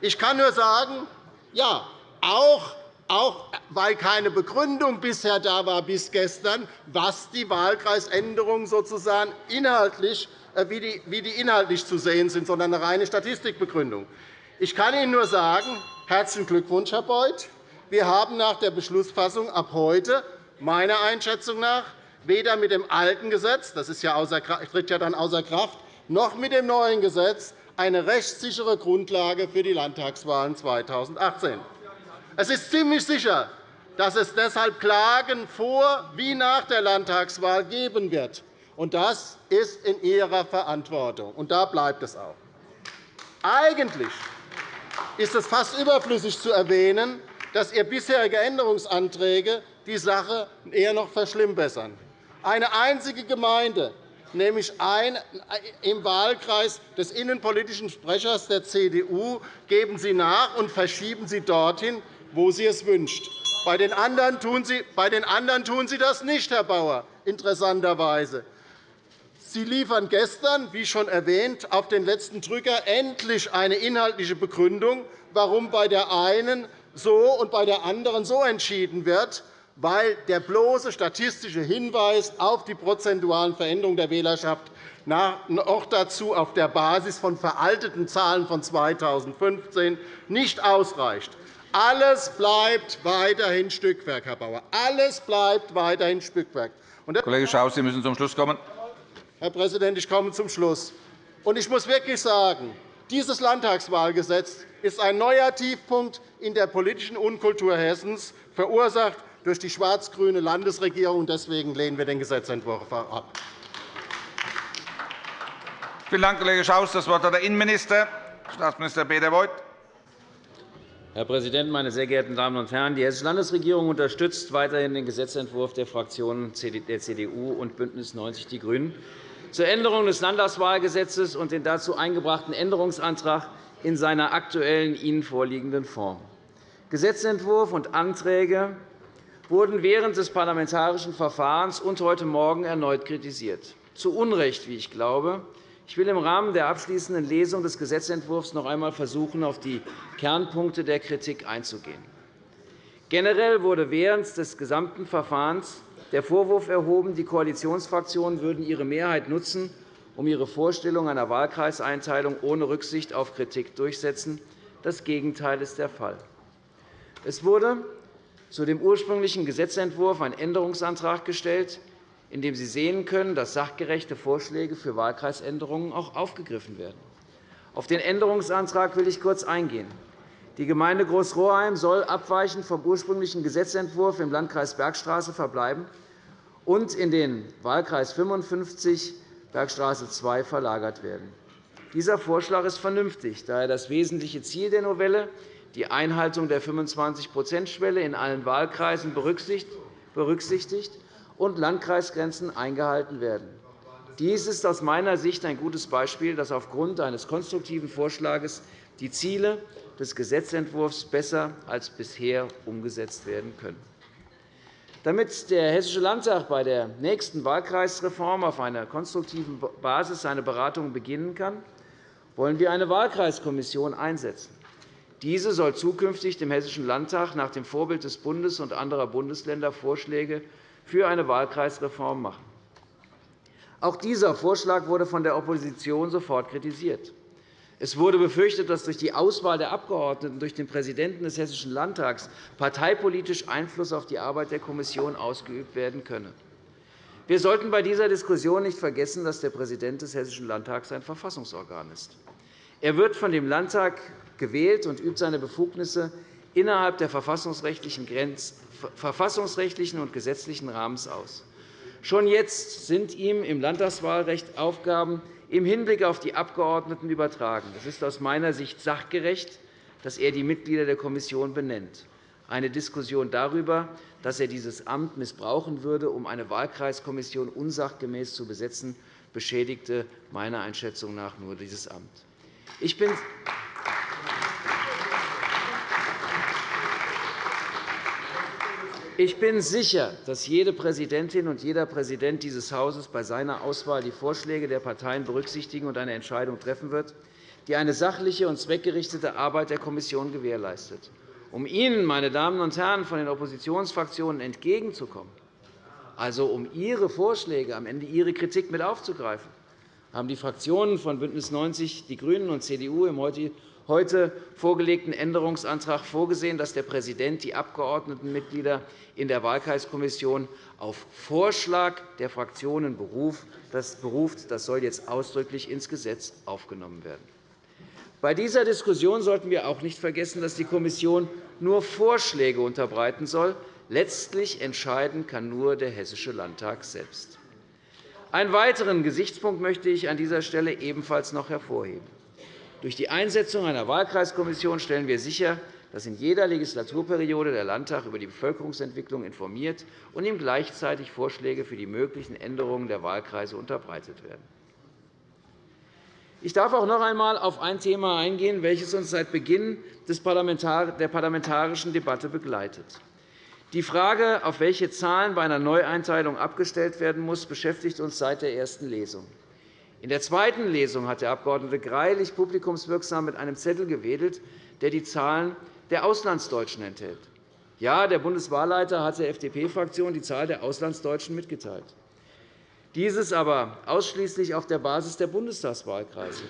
G: Ich kann nur sagen, ja, auch, auch weil keine Begründung bisher da war bis gestern, was die Wahlkreisänderungen sozusagen inhaltlich, äh, wie die, wie die inhaltlich zu sehen sind, sondern eine reine Statistikbegründung. Ich kann Ihnen nur sagen, herzlichen Glückwunsch, Herr Beuth. Wir haben nach der Beschlussfassung ab heute meiner Einschätzung nach weder mit dem alten Gesetz, das ist ja außer, tritt ja dann außer Kraft, noch mit dem neuen Gesetz eine rechtssichere Grundlage für die Landtagswahlen 2018. Es ist ziemlich sicher, dass es deshalb Klagen vor wie nach der Landtagswahl geben wird. Das ist in Ihrer Verantwortung, und da bleibt es auch. Eigentlich ist es fast überflüssig zu erwähnen, dass Ihre bisherigen Änderungsanträge die Sache eher noch verschlimmbessern. Eine einzige Gemeinde, nämlich ein, im Wahlkreis des innenpolitischen Sprechers der CDU, geben Sie nach und verschieben Sie dorthin, wo Sie es wünscht. Bei den anderen tun Sie, bei den anderen tun Sie das nicht, Herr Bauer, interessanterweise. Sie liefern gestern, wie schon erwähnt, auf den letzten Drücker endlich eine inhaltliche Begründung, warum bei der einen so und bei der anderen so entschieden wird weil der bloße statistische Hinweis auf die prozentualen Veränderungen der Wählerschaft noch dazu auf der Basis von veralteten Zahlen von 2015 nicht ausreicht. Alles bleibt weiterhin Stückwerk, Herr Bauer. Alles bleibt weiterhin Stückwerk.
A: Kollege Schaus, Sie müssen zum Schluss kommen.
G: Herr Präsident, ich komme zum Schluss. Ich muss wirklich sagen, dieses Landtagswahlgesetz ist ein neuer Tiefpunkt in der politischen Unkultur Hessens, verursacht durch die schwarz-grüne Landesregierung. Deswegen lehnen wir den Gesetzentwurf ab.
A: Vielen Dank, Kollege Schaus. Das Wort hat der Innenminister, Staatsminister Peter Beuth.
H: Herr Präsident, meine sehr geehrten Damen und Herren! Die Hessische Landesregierung unterstützt weiterhin den Gesetzentwurf der Fraktionen der CDU und BÜNDNIS 90 die GRÜNEN zur Änderung des Landtagswahlgesetzes und den dazu eingebrachten Änderungsantrag in seiner aktuellen Ihnen vorliegenden Form. Gesetzentwurf und Anträge wurden während des parlamentarischen Verfahrens und heute Morgen erneut kritisiert. Zu Unrecht, wie ich glaube. Ich will im Rahmen der abschließenden Lesung des Gesetzentwurfs noch einmal versuchen, auf die Kernpunkte der Kritik einzugehen. Generell wurde während des gesamten Verfahrens der Vorwurf erhoben, die Koalitionsfraktionen würden ihre Mehrheit nutzen, um ihre Vorstellung einer Wahlkreiseinteilung ohne Rücksicht auf Kritik durchsetzen. Das Gegenteil ist der Fall. Es wurde zu dem ursprünglichen Gesetzentwurf ein Änderungsantrag gestellt, in dem Sie sehen können, dass sachgerechte Vorschläge für Wahlkreisänderungen auch aufgegriffen werden. Auf den Änderungsantrag will ich kurz eingehen. Die Gemeinde Großroheim soll abweichend vom ursprünglichen Gesetzentwurf im Landkreis Bergstraße verbleiben und in den Wahlkreis 55 Bergstraße 2 verlagert werden. Dieser Vorschlag ist vernünftig, da er das wesentliche Ziel der Novelle, die Einhaltung der 25-%-Schwelle in allen Wahlkreisen, berücksichtigt und Landkreisgrenzen eingehalten werden. Dies ist aus meiner Sicht ein gutes Beispiel, dass aufgrund eines konstruktiven Vorschlags die Ziele des Gesetzentwurfs besser als bisher umgesetzt werden können. Damit der Hessische Landtag bei der nächsten Wahlkreisreform auf einer konstruktiven Basis seine Beratungen beginnen kann, wollen wir eine Wahlkreiskommission einsetzen. Diese soll zukünftig dem Hessischen Landtag nach dem Vorbild des Bundes und anderer Bundesländer Vorschläge für eine Wahlkreisreform machen. Auch dieser Vorschlag wurde von der Opposition sofort kritisiert. Es wurde befürchtet, dass durch die Auswahl der Abgeordneten durch den Präsidenten des Hessischen Landtags parteipolitisch Einfluss auf die Arbeit der Kommission ausgeübt werden könne. Wir sollten bei dieser Diskussion nicht vergessen, dass der Präsident des Hessischen Landtags ein Verfassungsorgan ist. Er wird von dem Landtag gewählt und übt seine Befugnisse innerhalb der verfassungsrechtlichen und gesetzlichen Rahmens aus. Schon jetzt sind ihm im Landtagswahlrecht Aufgaben im Hinblick auf die Abgeordneten übertragen. Es ist aus meiner Sicht sachgerecht, dass er die Mitglieder der Kommission benennt. Eine Diskussion darüber, dass er dieses Amt missbrauchen würde, um eine Wahlkreiskommission unsachgemäß zu besetzen, beschädigte meiner Einschätzung nach nur dieses Amt. Ich bin Ich bin sicher, dass jede Präsidentin und jeder Präsident dieses Hauses bei seiner Auswahl die Vorschläge der Parteien berücksichtigen und eine Entscheidung treffen wird, die eine sachliche und zweckgerichtete Arbeit der Kommission gewährleistet. Um Ihnen, meine Damen und Herren von den Oppositionsfraktionen, entgegenzukommen, also um Ihre Vorschläge, am Ende Ihre Kritik mit aufzugreifen, haben die Fraktionen von BÜNDNIS 90 die GRÜNEN und CDU im heute vorgelegten Änderungsantrag vorgesehen, dass der Präsident die Abgeordnetenmitglieder in der Wahlkreiskommission auf Vorschlag der Fraktionen beruft. Das soll jetzt ausdrücklich ins Gesetz aufgenommen werden. Bei dieser Diskussion sollten wir auch nicht vergessen, dass die Kommission nur Vorschläge unterbreiten soll. Letztlich entscheiden kann nur der Hessische Landtag selbst. Einen weiteren Gesichtspunkt möchte ich an dieser Stelle ebenfalls noch hervorheben. Durch die Einsetzung einer Wahlkreiskommission stellen wir sicher, dass in jeder Legislaturperiode der Landtag über die Bevölkerungsentwicklung informiert und ihm gleichzeitig Vorschläge für die möglichen Änderungen der Wahlkreise unterbreitet werden. Ich darf auch noch einmal auf ein Thema eingehen, welches uns seit Beginn der parlamentarischen Debatte begleitet. Die Frage, auf welche Zahlen bei einer Neueinteilung abgestellt werden muss, beschäftigt uns seit der ersten Lesung. In der zweiten Lesung hat der Abg. Greilich publikumswirksam mit einem Zettel gewedelt, der die Zahlen der Auslandsdeutschen enthält. Ja, der Bundeswahlleiter hat der FDP-Fraktion die Zahl der Auslandsdeutschen mitgeteilt. Dieses aber ausschließlich auf der Basis der Bundestagswahlkreise.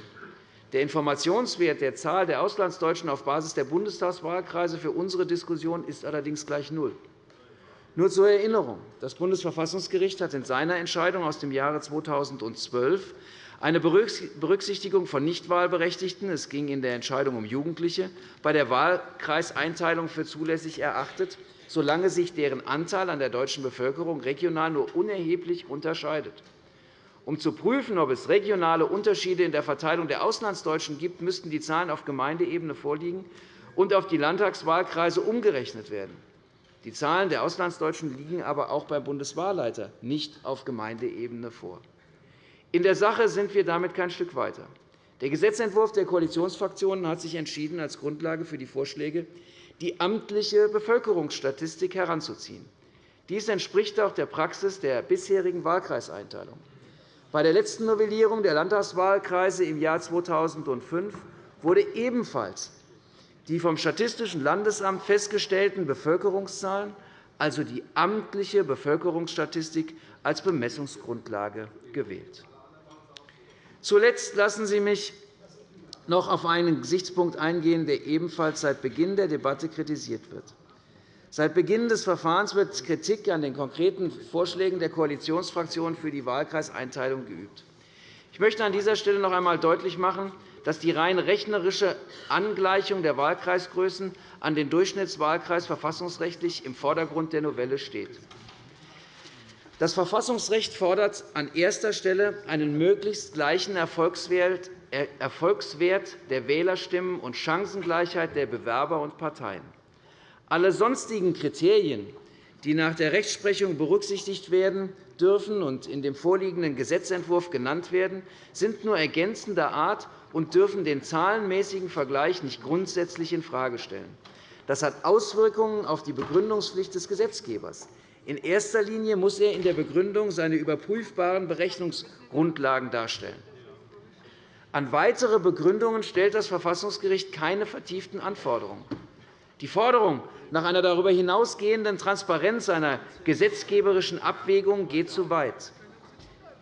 H: Der Informationswert der Zahl der Auslandsdeutschen auf Basis der Bundestagswahlkreise für unsere Diskussion ist allerdings gleich null. Nur zur Erinnerung. Das Bundesverfassungsgericht hat in seiner Entscheidung aus dem Jahre 2012 eine Berücksichtigung von Nichtwahlberechtigten – es ging in der Entscheidung um Jugendliche – bei der Wahlkreiseinteilung für zulässig erachtet, solange sich deren Anteil an der deutschen Bevölkerung regional nur unerheblich unterscheidet. Um zu prüfen, ob es regionale Unterschiede in der Verteilung der Auslandsdeutschen gibt, müssten die Zahlen auf Gemeindeebene vorliegen und auf die Landtagswahlkreise umgerechnet werden. Die Zahlen der Auslandsdeutschen liegen aber auch beim Bundeswahlleiter nicht auf Gemeindeebene vor. In der Sache sind wir damit kein Stück weiter. Der Gesetzentwurf der Koalitionsfraktionen hat sich entschieden, als Grundlage für die Vorschläge die amtliche Bevölkerungsstatistik heranzuziehen. Dies entspricht auch der Praxis der bisherigen Wahlkreiseinteilung. Bei der letzten Novellierung der Landtagswahlkreise im Jahr 2005 wurde ebenfalls die vom Statistischen Landesamt festgestellten Bevölkerungszahlen, also die amtliche Bevölkerungsstatistik, als Bemessungsgrundlage gewählt. Zuletzt lassen Sie mich noch auf einen Gesichtspunkt eingehen, der ebenfalls seit Beginn der Debatte kritisiert wird. Seit Beginn des Verfahrens wird Kritik an den konkreten Vorschlägen der Koalitionsfraktionen für die Wahlkreiseinteilung geübt. Ich möchte an dieser Stelle noch einmal deutlich machen, dass die rein rechnerische Angleichung der Wahlkreisgrößen an den Durchschnittswahlkreis verfassungsrechtlich im Vordergrund der Novelle steht. Das Verfassungsrecht fordert an erster Stelle einen möglichst gleichen Erfolgswert der Wählerstimmen und Chancengleichheit der Bewerber und Parteien. Alle sonstigen Kriterien, die nach der Rechtsprechung berücksichtigt werden dürfen und in dem vorliegenden Gesetzentwurf genannt werden, sind nur ergänzender Art und dürfen den zahlenmäßigen Vergleich nicht grundsätzlich infrage stellen. Das hat Auswirkungen auf die Begründungspflicht des Gesetzgebers. In erster Linie muss er in der Begründung seine überprüfbaren Berechnungsgrundlagen darstellen. An weitere Begründungen stellt das Verfassungsgericht keine vertieften Anforderungen. Die Forderung nach einer darüber hinausgehenden Transparenz einer gesetzgeberischen Abwägung geht zu weit.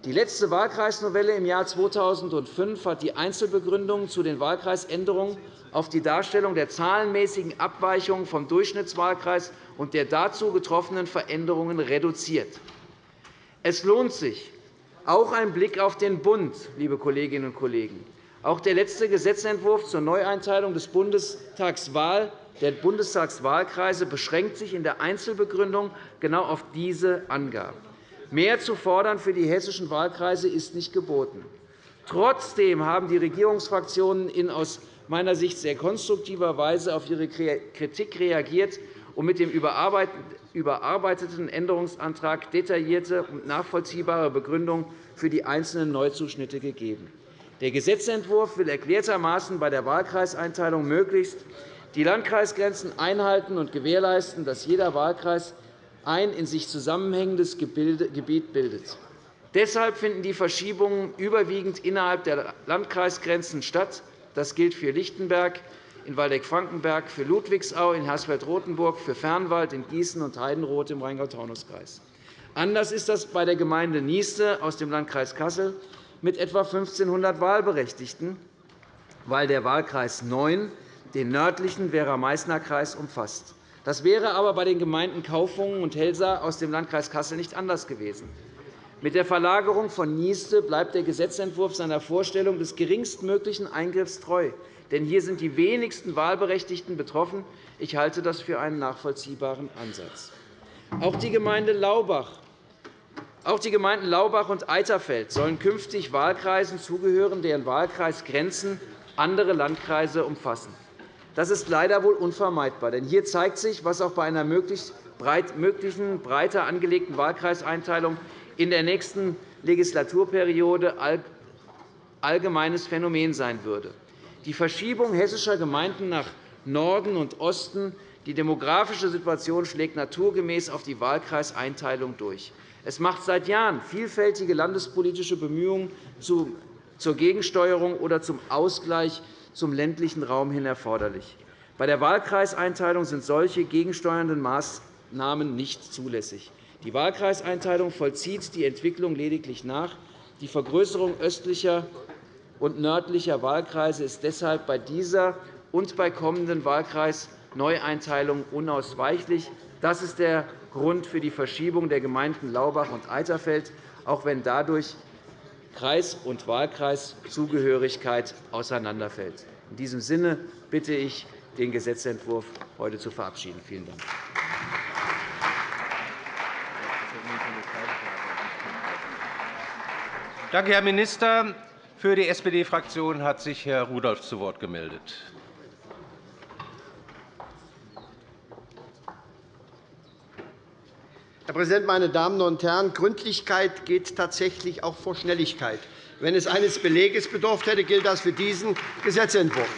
H: Die letzte Wahlkreisnovelle im Jahr 2005 hat die Einzelbegründungen zu den Wahlkreisänderungen auf die Darstellung der zahlenmäßigen Abweichungen vom Durchschnittswahlkreis und der dazu getroffenen Veränderungen reduziert. Es lohnt sich, auch ein Blick auf den Bund, liebe Kolleginnen und Kollegen. Auch der letzte Gesetzentwurf zur Neueinteilung des Bundestagswahl der Bundestagswahlkreise beschränkt sich in der Einzelbegründung genau auf diese Angaben. Mehr zu fordern für die hessischen Wahlkreise ist nicht geboten. Trotzdem haben die Regierungsfraktionen in aus meiner Sicht sehr konstruktiver Weise auf ihre Kritik reagiert und mit dem überarbeiteten Änderungsantrag detaillierte und nachvollziehbare Begründungen für die einzelnen Neuzuschnitte gegeben. Der Gesetzentwurf will erklärtermaßen bei der Wahlkreiseinteilung möglichst die Landkreisgrenzen einhalten und gewährleisten, dass jeder Wahlkreis ein in sich zusammenhängendes Gebiet bildet. Deshalb finden die Verschiebungen überwiegend innerhalb der Landkreisgrenzen statt. Das gilt für Lichtenberg in Waldeck-Frankenberg, für Ludwigsau in Hersfeld-Rotenburg, für Fernwald in Gießen und Heidenroth im Rheingau-Taunus-Kreis. Anders ist das bei der Gemeinde Nieste aus dem Landkreis Kassel mit etwa 1.500 Wahlberechtigten, weil der Wahlkreis 9 den nördlichen Werra-Meißner-Kreis umfasst. Das wäre aber bei den Gemeinden Kaufungen und Helsa aus dem Landkreis Kassel nicht anders gewesen. Mit der Verlagerung von Nieste bleibt der Gesetzentwurf seiner Vorstellung des geringstmöglichen Eingriffs treu. Denn hier sind die wenigsten Wahlberechtigten betroffen. Ich halte das für einen nachvollziehbaren Ansatz. Auch die Gemeinde Laubach auch die Gemeinden Laubach und Eiterfeld sollen künftig Wahlkreisen zugehören, deren Wahlkreisgrenzen andere Landkreise umfassen. Das ist leider wohl unvermeidbar. Denn hier zeigt sich, was auch bei einer möglichen breiter angelegten Wahlkreiseinteilung in der nächsten Legislaturperiode allgemeines Phänomen sein würde. Die Verschiebung hessischer Gemeinden nach Norden und Osten, die demografische Situation schlägt naturgemäß auf die Wahlkreiseinteilung durch. Es macht seit Jahren vielfältige landespolitische Bemühungen zur Gegensteuerung oder zum Ausgleich zum ländlichen Raum hin erforderlich. Bei der Wahlkreiseinteilung sind solche gegensteuernden Maßnahmen nicht zulässig. Die Wahlkreiseinteilung vollzieht die Entwicklung lediglich nach. Die Vergrößerung östlicher und nördlicher Wahlkreise ist deshalb bei dieser und bei kommenden Wahlkreisneueinteilungen unausweichlich. Das ist der Grund für die Verschiebung der Gemeinden Laubach und Eiterfeld, auch wenn dadurch Kreis- und Wahlkreiszugehörigkeit auseinanderfällt. In diesem Sinne bitte ich, den Gesetzentwurf heute zu verabschieden. Vielen Dank.
I: Danke, Herr Minister. Für die SPD-Fraktion hat sich Herr Rudolph zu Wort gemeldet.
D: Herr Präsident, meine Damen und Herren! Gründlichkeit geht tatsächlich auch vor Schnelligkeit. Wenn es eines Beleges bedurft hätte, gilt das für diesen Gesetzentwurf.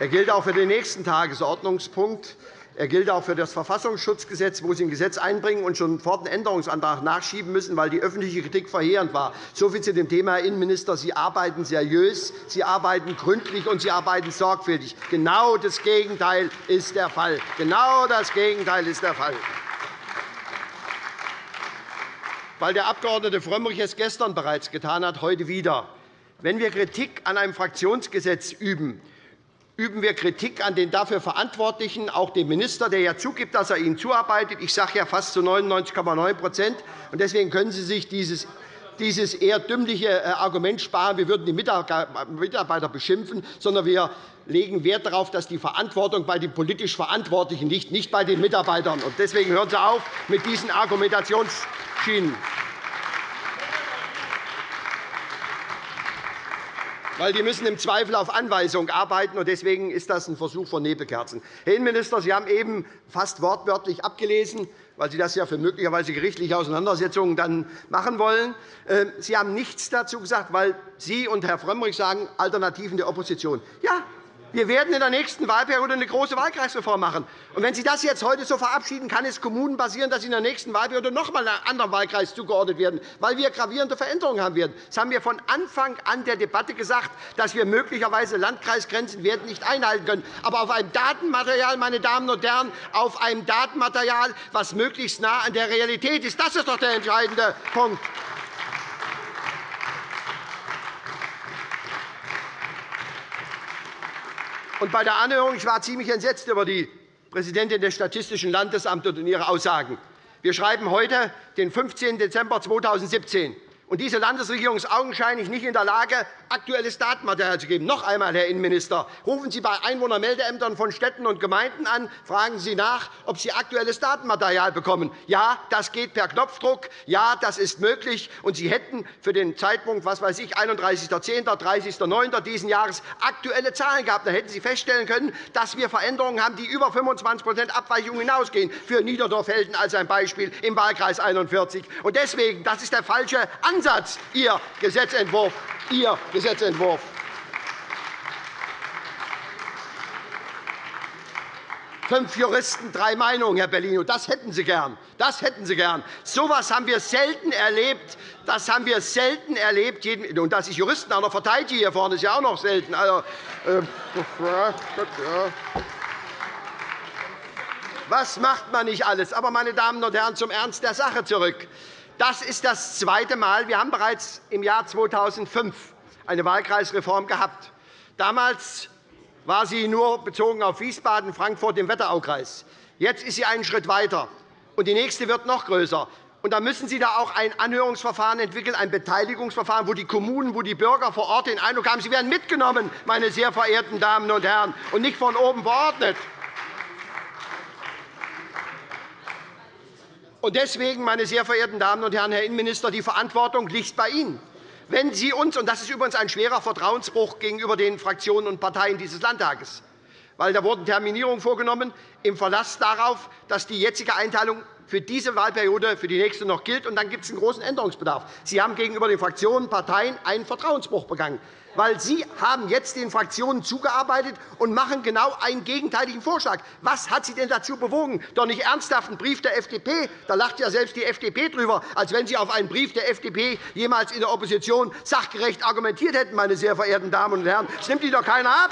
D: Er gilt auch für den nächsten Tagesordnungspunkt. Er gilt auch für das Verfassungsschutzgesetz, wo Sie ein Gesetz einbringen und schon sofort einen Änderungsantrag nachschieben müssen, weil die öffentliche Kritik verheerend war. So viel zu dem Thema, Herr Innenminister. Sie arbeiten seriös, Sie arbeiten gründlich und Sie arbeiten sorgfältig. Genau das Gegenteil ist der Fall. Genau das Gegenteil ist der Fall. Weil der Abg. Frömmrich es gestern bereits getan hat, heute wieder. Wenn wir Kritik an einem Fraktionsgesetz üben, üben wir Kritik an den dafür Verantwortlichen, auch dem Minister, der ja zugibt, dass er Ihnen zuarbeitet. Ich sage ja fast zu 99,9% Deswegen können Sie sich dieses dieses eher dümmliche äh, Argument sparen, wir würden die Mitarbeiter beschimpfen, sondern wir legen Wert darauf, dass die Verantwortung bei den politisch Verantwortlichen liegt, nicht bei den Mitarbeitern. Deswegen hören Sie auf mit diesen Argumentationsschienen. Weil die müssen im Zweifel auf Anweisung arbeiten. und Deswegen ist das ein Versuch von Nebelkerzen. Herr Innenminister, Sie haben eben fast wortwörtlich abgelesen, weil Sie das ja für möglicherweise gerichtliche Auseinandersetzungen dann machen wollen. Ähm, Sie haben nichts dazu gesagt, weil Sie und Herr Frömmrich sagen, Alternativen der Opposition. Ja, wir werden in der nächsten Wahlperiode eine große Wahlkreisreform machen. Und wenn Sie das jetzt heute so verabschieden, kann es Kommunen passieren, dass sie in der nächsten Wahlperiode noch einmal einem anderen Wahlkreis zugeordnet werden, weil wir gravierende Veränderungen haben werden. Das haben wir von Anfang an der Debatte gesagt, dass wir möglicherweise Landkreisgrenzen werden nicht einhalten können. Aber auf einem Datenmaterial, meine Damen und Herren, auf einem Datenmaterial, was möglichst nah an der Realität ist. Das ist doch der entscheidende Punkt. Und bei der Anhörung ich war ziemlich entsetzt über die Präsidentin des Statistischen Landesamtes und ihre Aussagen. Wir schreiben heute den 15. Dezember 2017. Und diese Landesregierung ist augenscheinlich nicht in der Lage, aktuelles Datenmaterial zu geben. Noch einmal, Herr Innenminister, rufen Sie bei Einwohnermeldeämtern von Städten und Gemeinden an, fragen Sie nach, ob Sie aktuelles Datenmaterial bekommen. Ja, das geht per Knopfdruck. Ja, das ist möglich. Und Sie hätten für den Zeitpunkt was weiß ich, 31.10., 30.09. dieses Jahres aktuelle Zahlen gehabt. Dann hätten Sie feststellen können, dass wir Veränderungen haben, die über 25% Abweichung hinausgehen. Für Niederdorf-Helden als ein Beispiel im Wahlkreis 41. Und deswegen, das ist der falsche Ansatz, Ihr Gesetzentwurf. Ihr Gesetzentwurf. Fünf Juristen, drei Meinungen, Herr Bellino. Das hätten Sie gern. Das hätten Sie gern. So etwas haben wir selten erlebt. Das haben wir selten erlebt. Und dass ich Juristen auch noch verteidige hier vorne, ist ja auch noch selten. Also, äh, was macht man nicht alles? Aber, meine Damen und Herren, zum Ernst der Sache zurück. Das ist das zweite Mal. Wir haben bereits im Jahr 2005 eine Wahlkreisreform gehabt. Damals war sie nur bezogen auf Wiesbaden, Frankfurt im Wetteraukreis. Jetzt ist sie einen Schritt weiter, und die nächste wird noch größer. Und da müssen Sie da auch ein Anhörungsverfahren entwickeln, ein Beteiligungsverfahren, wo die Kommunen, wo die Bürger vor Ort den Eindruck haben, sie werden mitgenommen, meine sehr verehrten Damen und Herren, und nicht von oben verordnet. Deswegen, meine sehr verehrten Damen und Herren, Herr Innenminister, die Verantwortung liegt bei Ihnen. Wenn Sie uns, und das ist übrigens ein schwerer Vertrauensbruch gegenüber den Fraktionen und Parteien dieses Landtages, weil da wurden Terminierungen vorgenommen im Verlass darauf, dass die jetzige Einteilung für diese Wahlperiode für die nächste noch gilt, und dann gibt es einen großen Änderungsbedarf. Sie haben gegenüber den Fraktionen und Parteien einen Vertrauensbruch begangen weil Sie haben jetzt den Fraktionen zugearbeitet und machen genau einen gegenteiligen Vorschlag. Was hat Sie denn dazu bewogen? Doch nicht ernsthaft einen Brief der FDP. Da lacht ja selbst die FDP drüber, als wenn Sie auf einen Brief der FDP jemals in der Opposition sachgerecht argumentiert hätten, meine sehr verehrten Damen und Herren. Das nimmt Ihnen doch keiner ab.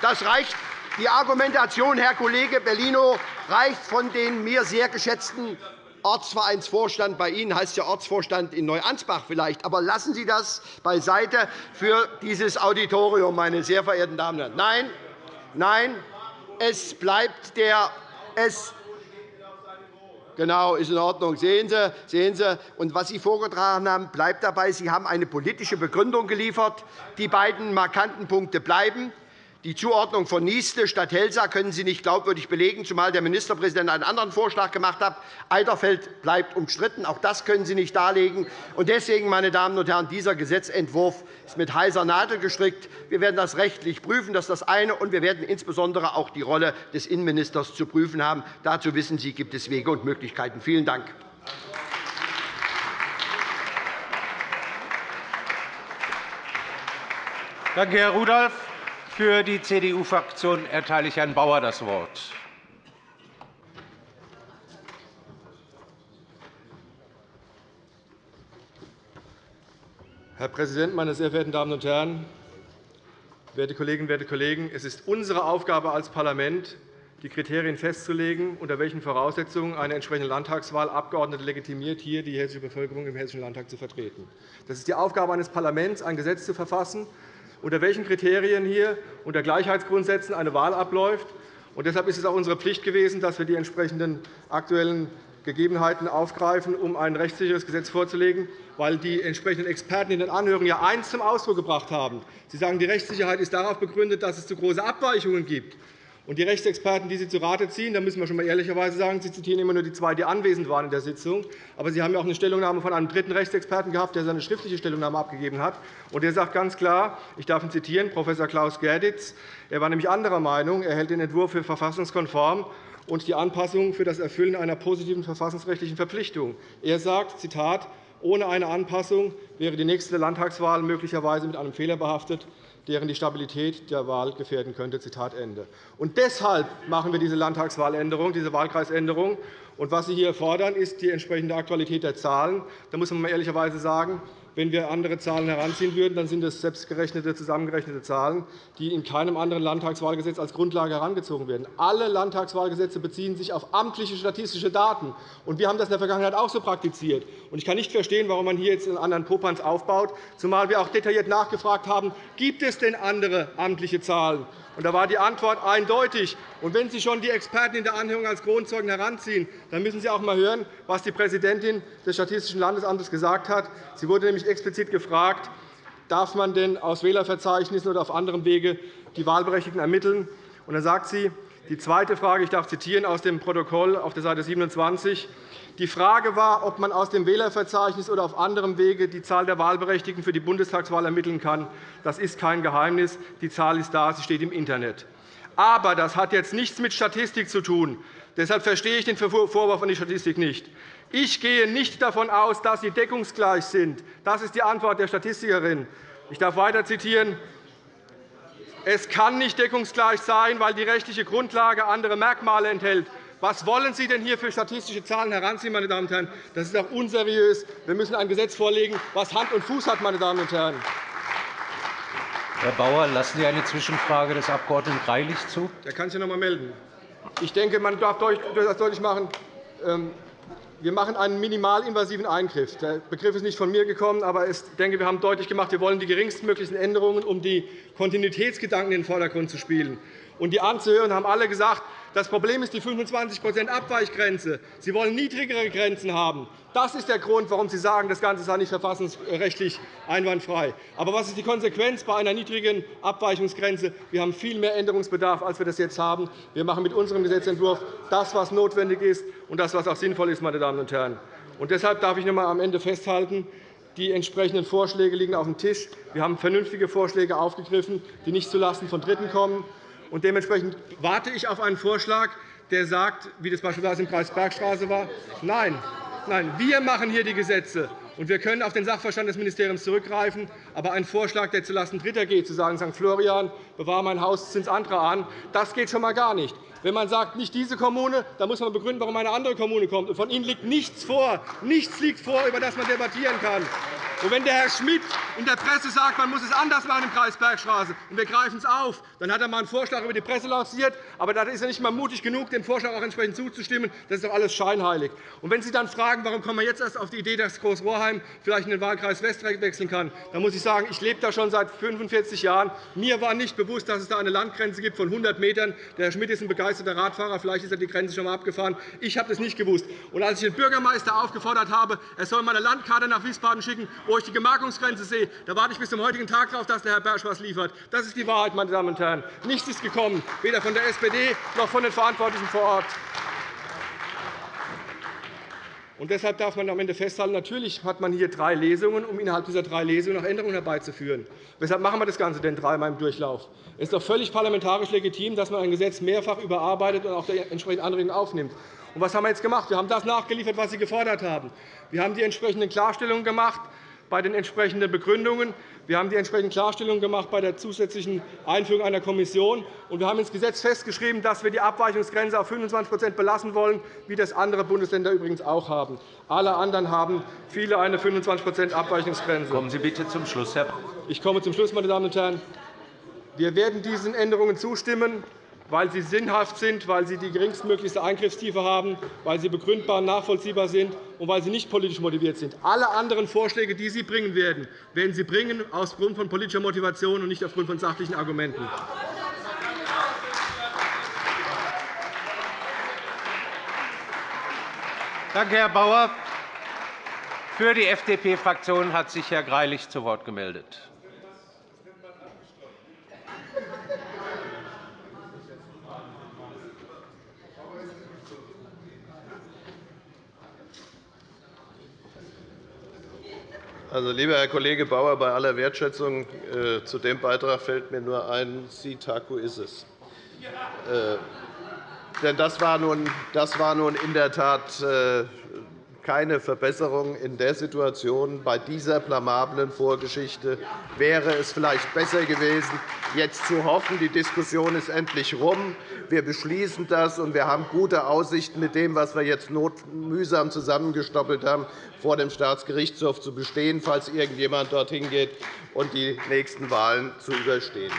D: Das reicht. Die Argumentation, Herr Kollege Bellino, reicht von den mir sehr geschätzten Ortsvereinsvorstand. Bei Ihnen heißt ja Ortsvorstand in Neuansbach vielleicht. Aber lassen Sie das beiseite für dieses Auditorium, meine sehr verehrten Damen und Herren. Nein, nein, es bleibt der es Genau, ist in Ordnung. Sehen Sie, sehen Sie. Und was Sie vorgetragen haben, bleibt dabei. Sie haben eine politische Begründung geliefert. Die beiden markanten Punkte bleiben. Die Zuordnung von Niestle statt Helsa können Sie nicht glaubwürdig belegen, zumal der Ministerpräsident einen anderen Vorschlag gemacht hat. Eiterfeld bleibt umstritten. Auch das können Sie nicht darlegen. Deswegen, meine Damen und Herren, dieser Gesetzentwurf ist mit heiser Nadel gestrickt. Wir werden das rechtlich prüfen. Das ist das eine. Und wir werden insbesondere auch die Rolle des Innenministers zu prüfen haben. Dazu wissen Sie, gibt es Wege und Möglichkeiten. Vielen Dank.
I: Danke, Herr Rudolph. Für die CDU-Fraktion erteile ich Herrn Bauer das Wort.
B: Herr Präsident, meine sehr verehrten Damen und Herren! Werte Kolleginnen, werte Kollegen! Es ist unsere Aufgabe als Parlament, die Kriterien festzulegen, unter welchen Voraussetzungen eine entsprechende Landtagswahl Abgeordnete legitimiert, hier die hessische Bevölkerung im Hessischen Landtag zu vertreten. Das ist die Aufgabe eines Parlaments, ein Gesetz zu verfassen, unter welchen Kriterien hier unter Gleichheitsgrundsätzen eine Wahl abläuft. deshalb ist es auch unsere Pflicht gewesen, dass wir die entsprechenden aktuellen Gegebenheiten aufgreifen, um ein rechtssicheres Gesetz vorzulegen, weil die entsprechenden Experten in den Anhörungen ja eines zum Ausdruck gebracht haben. Sie sagen, die Rechtssicherheit ist darauf begründet, dass es zu große Abweichungen gibt. Und die Rechtsexperten, die Sie zu Rate ziehen, da müssen wir schon einmal ehrlicherweise sagen, Sie zitieren immer nur die zwei, die anwesend waren in der Sitzung. Aber Sie haben ja auch eine Stellungnahme von einem dritten Rechtsexperten gehabt, der seine schriftliche Stellungnahme abgegeben hat. Und der sagt ganz klar, ich darf ihn zitieren, Prof. Klaus Gerditz, er war nämlich anderer Meinung, er hält den Entwurf für verfassungskonform und die Anpassung für das Erfüllen einer positiven verfassungsrechtlichen Verpflichtung. Er sagt, Zitat, ohne eine Anpassung wäre die nächste Landtagswahl möglicherweise mit einem Fehler behaftet deren die Stabilität der Wahl gefährden könnte. Zitat Ende. Und deshalb machen wir diese Landtagswahländerung, diese Wahlkreisänderung. Und was Sie hier fordern, ist die entsprechende Aktualität der Zahlen. Da muss man ehrlicherweise sagen, wenn wir andere Zahlen heranziehen würden, dann sind es selbstgerechnete, zusammengerechnete Zahlen, die in keinem anderen Landtagswahlgesetz als Grundlage herangezogen werden. Alle Landtagswahlgesetze beziehen sich auf amtliche statistische Daten. wir haben das in der Vergangenheit auch so praktiziert. Ich kann nicht verstehen, warum man hier jetzt einen anderen Popanz aufbaut, zumal wir auch detailliert nachgefragt haben, gibt es denn andere amtliche Zahlen? Da war die Antwort eindeutig. Und wenn Sie schon die Experten in der Anhörung als Kronzeugen heranziehen, dann müssen Sie auch einmal hören, was die Präsidentin des Statistischen Landesamtes gesagt hat. Sie wurde nämlich explizit gefragt, darf man denn aus Wählerverzeichnissen oder auf anderem Wege die Wahlberechtigten ermitteln? Und dann sagt sie, die zweite Frage, ich darf zitieren aus dem Protokoll auf der Seite 27, die Frage war, ob man aus dem Wählerverzeichnis oder auf anderem Wege die Zahl der Wahlberechtigten für die Bundestagswahl ermitteln kann. Das ist kein Geheimnis. Die Zahl ist da, sie steht im Internet. Aber das hat jetzt nichts mit Statistik zu tun. Deshalb verstehe ich den Vorwurf an die Statistik nicht. Ich gehe nicht davon aus, dass sie deckungsgleich sind. Das ist die Antwort der Statistikerin. Ich darf weiter zitieren. Es kann nicht deckungsgleich sein, weil die rechtliche Grundlage andere Merkmale enthält. Was wollen Sie denn hier für statistische Zahlen heranziehen, meine Damen und Herren? Das ist doch unseriös. Wir müssen ein Gesetz vorlegen, das Hand und Fuß hat. Meine Damen und Herren.
I: Herr Bauer, lassen Sie eine Zwischenfrage des Abg. Greilich zu?
B: Der kann sich noch einmal melden. Ich denke, man darf das deutlich machen. Wir machen einen minimalinvasiven Eingriff. Der Begriff ist nicht von mir gekommen, aber ich denke, wir haben deutlich gemacht, wir wollen die geringstmöglichen Änderungen, um die Kontinuitätsgedanken in den Vordergrund zu spielen. Und die anzuhören, haben alle gesagt, das Problem ist die 25% Abweichgrenze. Sie wollen niedrigere Grenzen haben. Das ist der Grund, warum Sie sagen, das Ganze sei nicht verfassungsrechtlich einwandfrei. Aber was ist die Konsequenz bei einer niedrigen Abweichungsgrenze? Wir haben viel mehr Änderungsbedarf, als wir das jetzt haben. Wir machen mit unserem Gesetzentwurf das, was notwendig ist, und das, was auch sinnvoll ist. Meine Damen und Herren. Und deshalb darf ich noch einmal am Ende festhalten, die entsprechenden Vorschläge liegen auf dem Tisch. Wir haben vernünftige Vorschläge aufgegriffen, die nicht zulasten von Dritten kommen. Und dementsprechend warte ich auf einen Vorschlag, der sagt, wie das beispielsweise im Kreis Bergstraße war, nein, nein, wir machen hier die Gesetze. Und wir können auf den Sachverstand des Ministeriums zurückgreifen. Aber ein Vorschlag, der zulasten Dritter geht, zu sagen, St. Florian, bewahre mein Haus, zins andere an, das geht schon einmal gar nicht. Wenn man sagt, nicht diese Kommune, dann muss man begründen, warum eine andere Kommune kommt. Von Ihnen liegt nichts vor. Nichts liegt vor, über das man debattieren kann. Und wenn der Herr Schmidt in der Presse sagt, man muss es anders machen im Kreis Bergstraße, und wir greifen es auf, dann hat er einmal einen Vorschlag über die Presse lanciert. Aber da ist er nicht einmal mutig genug, dem Vorschlag auch entsprechend zuzustimmen. Das ist doch alles scheinheilig. Und wenn Sie dann fragen, warum kommen wir jetzt erst auf die Idee, dass Groß-Rohrheim vielleicht in den Wahlkreis West wechseln kann, dann muss ich sagen, ich lebe da schon seit 45 Jahren. Mir war nicht bewusst, dass es da eine Landgrenze gibt von 100 Metern. Der Herr Schmidt ist ein Radfahrer. Vielleicht ist er die Grenze schon einmal abgefahren. Ich habe das nicht gewusst. Und als ich den Bürgermeister aufgefordert habe, er soll meine Landkarte nach Wiesbaden schicken, wo ich die Gemarkungsgrenze sehe, da warte ich bis zum heutigen Tag darauf, dass der Herr Bersch etwas liefert. Das ist die Wahrheit, meine Damen und Herren. Nichts ist gekommen, weder von der SPD noch von den Verantwortlichen vor Ort. Und deshalb darf man am Ende festhalten, natürlich hat man hier drei Lesungen, um innerhalb dieser drei Lesungen noch Änderungen herbeizuführen. Weshalb machen wir das Ganze denn dreimal im Durchlauf? Es ist doch völlig parlamentarisch legitim, dass man ein Gesetz mehrfach überarbeitet und auch entsprechende Anregungen aufnimmt. Und was haben wir jetzt gemacht? Wir haben das nachgeliefert, was Sie gefordert haben. Wir haben die entsprechenden Klarstellungen gemacht bei den entsprechenden Begründungen. Wir haben die entsprechenden Klarstellungen gemacht bei der zusätzlichen Einführung einer Kommission. Und wir haben ins Gesetz festgeschrieben, dass wir die Abweichungsgrenze auf 25% belassen wollen, wie das andere Bundesländer übrigens auch haben. Alle anderen haben viele eine 25% Abweichungsgrenze.
I: Kommen Sie bitte zum Schluss, Herr
B: Ich komme zum Schluss, meine Damen und Herren. Wir werden diesen Änderungen zustimmen weil sie sinnhaft sind, weil sie die geringstmöglichste Eingriffstiefe haben, weil sie begründbar und nachvollziehbar sind und weil sie nicht politisch motiviert sind. Alle anderen Vorschläge, die Sie bringen werden, werden Sie bringen aufgrund von politischer Motivation und nicht aufgrund von sachlichen Argumenten.
I: Danke, Herr Bauer. Für die FDP-Fraktion hat sich Herr Greilich zu Wort gemeldet.
E: Also, lieber Herr Kollege Bauer, bei aller Wertschätzung äh, zu dem Beitrag fällt mir nur ein, Sitaku ist es. Äh, denn das war, nun, das war nun in der Tat äh, keine Verbesserung in der Situation. Bei dieser blamablen Vorgeschichte wäre es vielleicht besser gewesen, jetzt zu hoffen, die Diskussion ist endlich rum, wir beschließen das, und wir haben gute Aussichten, mit dem, was wir jetzt mühsam zusammengestoppelt haben, vor dem Staatsgerichtshof zu bestehen, falls irgendjemand dorthin geht und die nächsten Wahlen zu überstehen.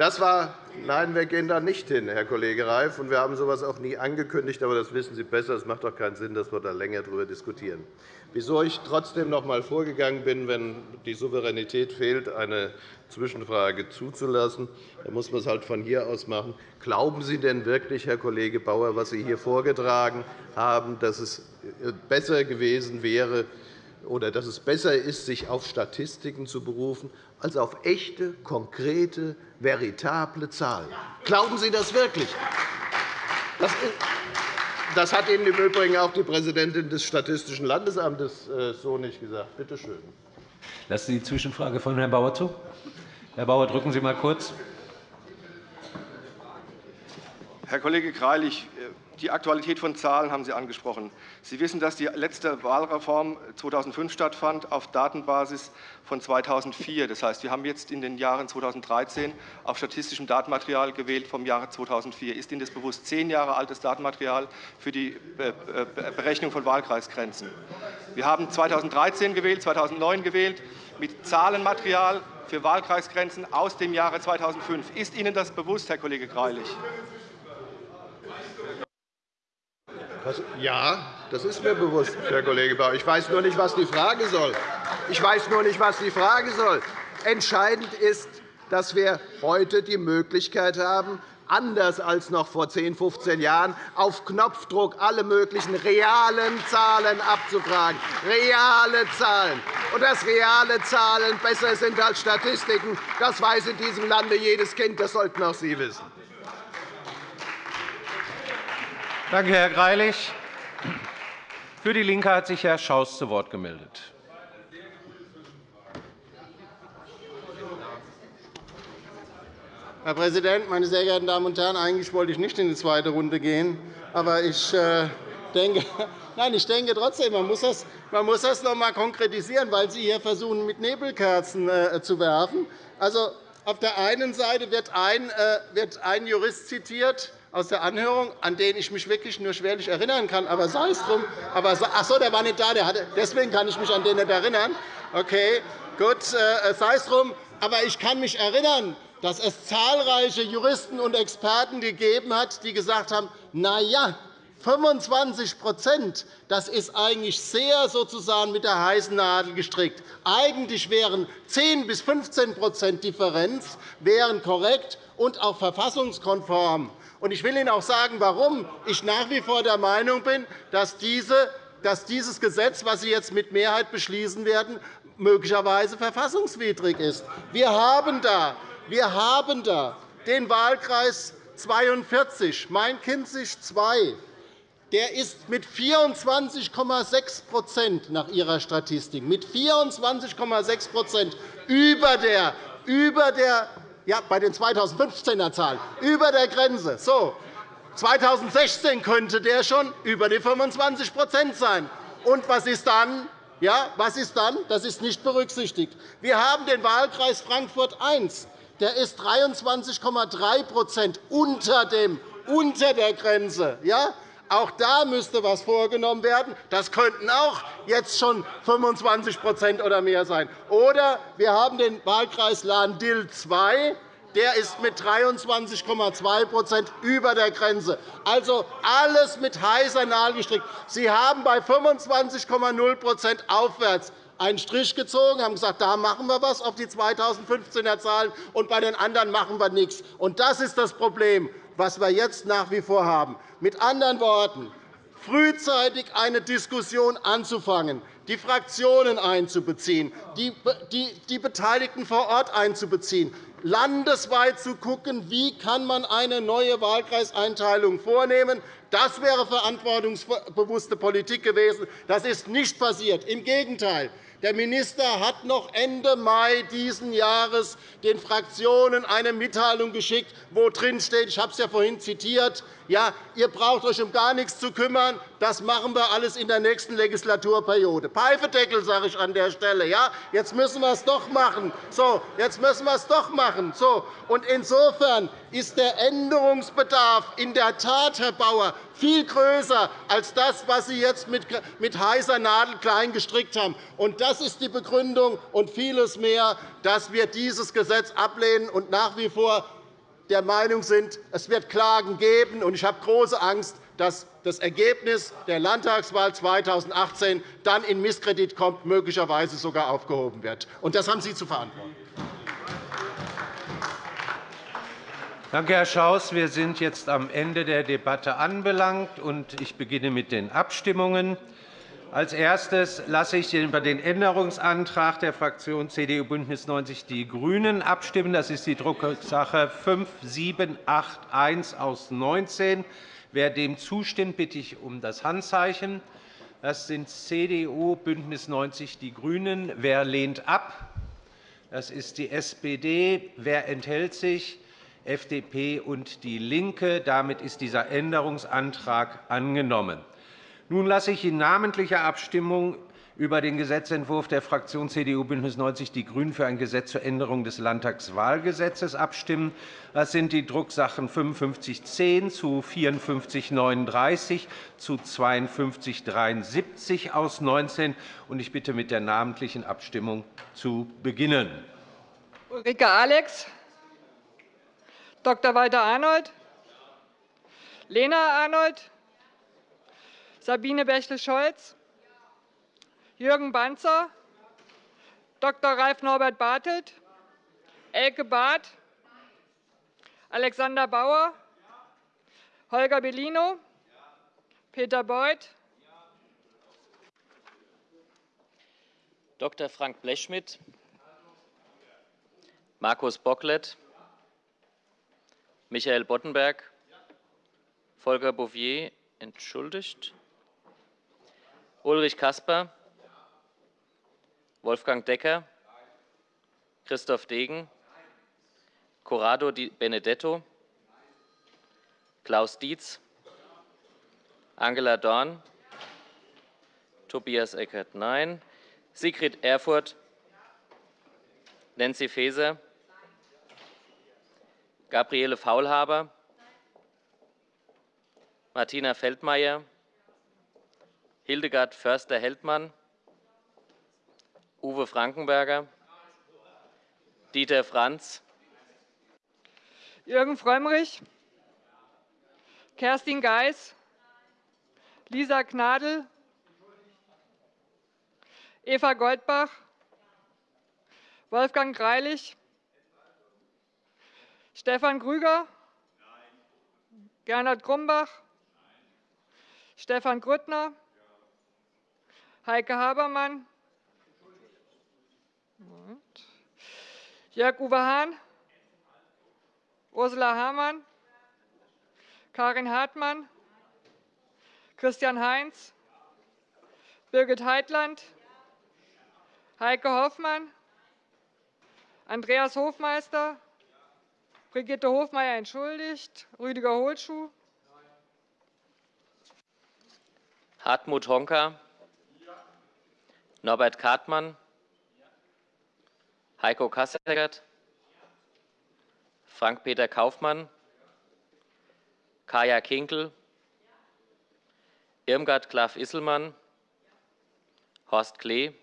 E: Das war Nein, wir gehen da nicht hin, Herr Kollege Reif. Und wir haben so etwas auch nie angekündigt. Aber das wissen Sie besser. Es macht doch keinen Sinn, dass wir da länger darüber diskutieren. Wieso ich trotzdem noch einmal vorgegangen bin, wenn die Souveränität fehlt, eine Zwischenfrage zuzulassen, dann muss man es halt von hier aus machen. Glauben Sie denn wirklich, Herr Kollege Bauer, was Sie hier vorgetragen haben, dass es besser gewesen wäre, oder dass es besser ist, sich auf Statistiken zu berufen, als auf echte, konkrete, veritable Zahlen. Glauben Sie das wirklich? Das hat Ihnen im Übrigen auch die Präsidentin des Statistischen Landesamtes äh, so nicht gesagt. Bitte schön.
I: Lassen Sie die Zwischenfrage von Herrn Bauer zu. Herr Bauer, drücken Sie einmal kurz.
J: Herr Kollege Greilich, die Aktualität von Zahlen haben Sie angesprochen. Sie wissen, dass die letzte Wahlreform 2005 stattfand auf Datenbasis von 2004. Das heißt, wir haben jetzt in den Jahren 2013 auf statistischem Datenmaterial gewählt vom Jahre 2004. Ist Ihnen das bewusst? Zehn Jahre altes Datenmaterial für die Berechnung von Wahlkreisgrenzen. Wir haben 2013 gewählt, 2009 gewählt mit Zahlenmaterial für Wahlkreisgrenzen aus dem Jahre 2005. Ist Ihnen das bewusst, Herr Kollege Greilich?
E: Ja, das ist mir bewusst, Herr Kollege Bauer. Ich weiß nur nicht, was die Frage soll. Ich weiß nur nicht, was die Frage soll. Entscheidend ist, dass wir heute die Möglichkeit haben, anders als noch vor 10, 15 Jahren, auf Knopfdruck alle möglichen realen Zahlen abzufragen. Reale Zahlen. Und dass reale Zahlen besser sind als Statistiken, das weiß in diesem Lande jedes Kind. Das sollten auch Sie wissen.
I: Danke, Herr Greilich. Für DIE LINKE hat sich Herr Schaus zu Wort gemeldet.
G: Herr Präsident, meine sehr geehrten Damen und Herren! Eigentlich wollte ich nicht in die zweite Runde gehen. Aber ich äh, denke, Nein, ich denke trotzdem, man muss das, man muss das noch einmal konkretisieren, weil Sie hier versuchen, mit Nebelkerzen äh, zu werfen. Also, auf der einen Seite wird ein, äh, wird ein Jurist zitiert, aus der Anhörung, an den ich mich wirklich nur schwerlich erinnern kann. Aber sei es drum. Aber, ach so, der war nicht da. Der hatte, deswegen kann ich mich an den nicht erinnern. Okay, gut, äh, sei es drum. Aber ich kann mich erinnern, dass es zahlreiche Juristen und Experten gegeben hat, die gesagt haben, na ja, 25 das ist eigentlich sehr sozusagen mit der heißen Nadel gestrickt. Eigentlich wären 10 bis 15% Differenz wären korrekt und auch verfassungskonform. Ich will Ihnen auch sagen, warum ich nach wie vor der Meinung bin, dass dieses Gesetz, das Sie jetzt mit Mehrheit beschließen werden, möglicherweise verfassungswidrig ist. Wir haben da, wir haben da den Wahlkreis 42, Main-Kinzig II. Der ist mit 24,6% nach Ihrer Statistik mit 24,6 über der, über der ja, bei den 2015er Zahlen über der Grenze. So, 2016 könnte der schon über die 25% sein. Und was ist dann? Ja, was ist dann? Das ist nicht berücksichtigt. Wir haben den Wahlkreis Frankfurt I. Der ist 23,3 unter, unter der Grenze. Ja? Auch da müsste etwas vorgenommen werden. Das könnten auch jetzt schon 25% oder mehr sein. Oder wir haben den Wahlkreis Lahn-Dill II der ist mit 23,2% über der Grenze. Also alles mit heißer Nadel gestrickt. Sie haben bei 25,0% aufwärts einen Strich gezogen, haben gesagt, da machen wir etwas auf die 2015er Zahlen, und bei den anderen machen wir nichts. Und das ist das Problem, das wir jetzt nach wie vor haben. Mit anderen Worten, frühzeitig eine Diskussion anzufangen, die Fraktionen einzubeziehen, die Beteiligten vor Ort einzubeziehen, landesweit zu schauen, wie kann man eine neue Wahlkreiseinteilung vornehmen. Das wäre verantwortungsbewusste Politik gewesen. Das ist nicht passiert. Im Gegenteil. Der Minister hat noch Ende Mai dieses Jahres den Fraktionen eine Mitteilung geschickt, wo drin steht, ich habe es ja vorhin zitiert, ja, ihr braucht euch um gar nichts zu kümmern. Das machen wir alles in der nächsten Legislaturperiode. Pfeifedeckel, sage ich an der Stelle. Ja, jetzt müssen wir es doch machen. So, jetzt müssen wir es doch machen. So, und insofern ist der Änderungsbedarf in der Tat, Herr Bauer, viel größer als das, was Sie jetzt mit heißer Nadel klein gestrickt haben. Und das ist die Begründung und vieles mehr, dass wir dieses Gesetz ablehnen und nach wie vor der Meinung sind, es wird Klagen geben. Ich habe große Angst, dass das Ergebnis der Landtagswahl 2018 dann in Misskredit kommt, möglicherweise sogar aufgehoben wird. Das haben Sie zu verantworten.
I: Danke, Herr Schaus. Wir sind jetzt am Ende der Debatte anbelangt. Ich beginne mit den Abstimmungen. Als erstes lasse ich über den Änderungsantrag der Fraktion CDU BÜNDNIS 90 die GRÜNEN abstimmen. Das ist die Drucksache 5781 aus 19. Wer dem zustimmt, bitte ich um das Handzeichen. Das sind CDU, BÜNDNIS 90 die GRÜNEN. Wer lehnt ab? Das ist die SPD. Wer enthält sich? FDP und DIE LINKE. Damit ist dieser Änderungsantrag angenommen. Nun lasse ich in namentlicher Abstimmung über den Gesetzentwurf der Fraktion CDU BÜNDNIS 90 die GRÜNEN für ein Gesetz zur Änderung des Landtagswahlgesetzes abstimmen. Das sind die Drucksachen 5510 zu 5439 zu 5273 aus 19. Ich bitte, mit der namentlichen Abstimmung zu beginnen.
K: Ulrike Alex, Dr. Walter Arnold, Lena Arnold, Sabine Bächle-Scholz, Jürgen Banzer, Dr. Ralf Norbert Bartelt, Elke Barth, Alexander Bauer, Holger Bellino, Peter Beuth,
L: Dr. Frank Blechschmidt, Markus Bocklet, Michael Boddenberg, Volker Bouffier entschuldigt, Ulrich Kasper, Wolfgang Decker, Christoph Degen, Corrado Di Benedetto, Klaus Dietz, Angela Dorn, Tobias Eckert, nein, Sigrid Erfurth, Nancy Faeser, Gabriele Faulhaber, Martina Feldmayer, Hildegard Förster-Heldmann, Uwe Frankenberger, Dieter Franz,
K: Jürgen Frömmrich, Kerstin Geis, Lisa Gnadl, Eva Goldbach, Wolfgang Greilich, Stefan Grüger, Gernot Grumbach, Stefan Grüttner, Heike Habermann, Jörg-Uwe Hahn, Ursula Hamann, Karin Hartmann, Christian Heinz, Birgit Heitland, Heike Hoffmann, Andreas Hofmeister, Brigitte Hofmeier entschuldigt, Rüdiger Hohlschuh,
L: Hartmut Honka, Norbert Kartmann, Heiko Kasseckert, Frank-Peter Kaufmann, Kaya Kinkel, Irmgard Klaff-Isselmann, Horst Klee,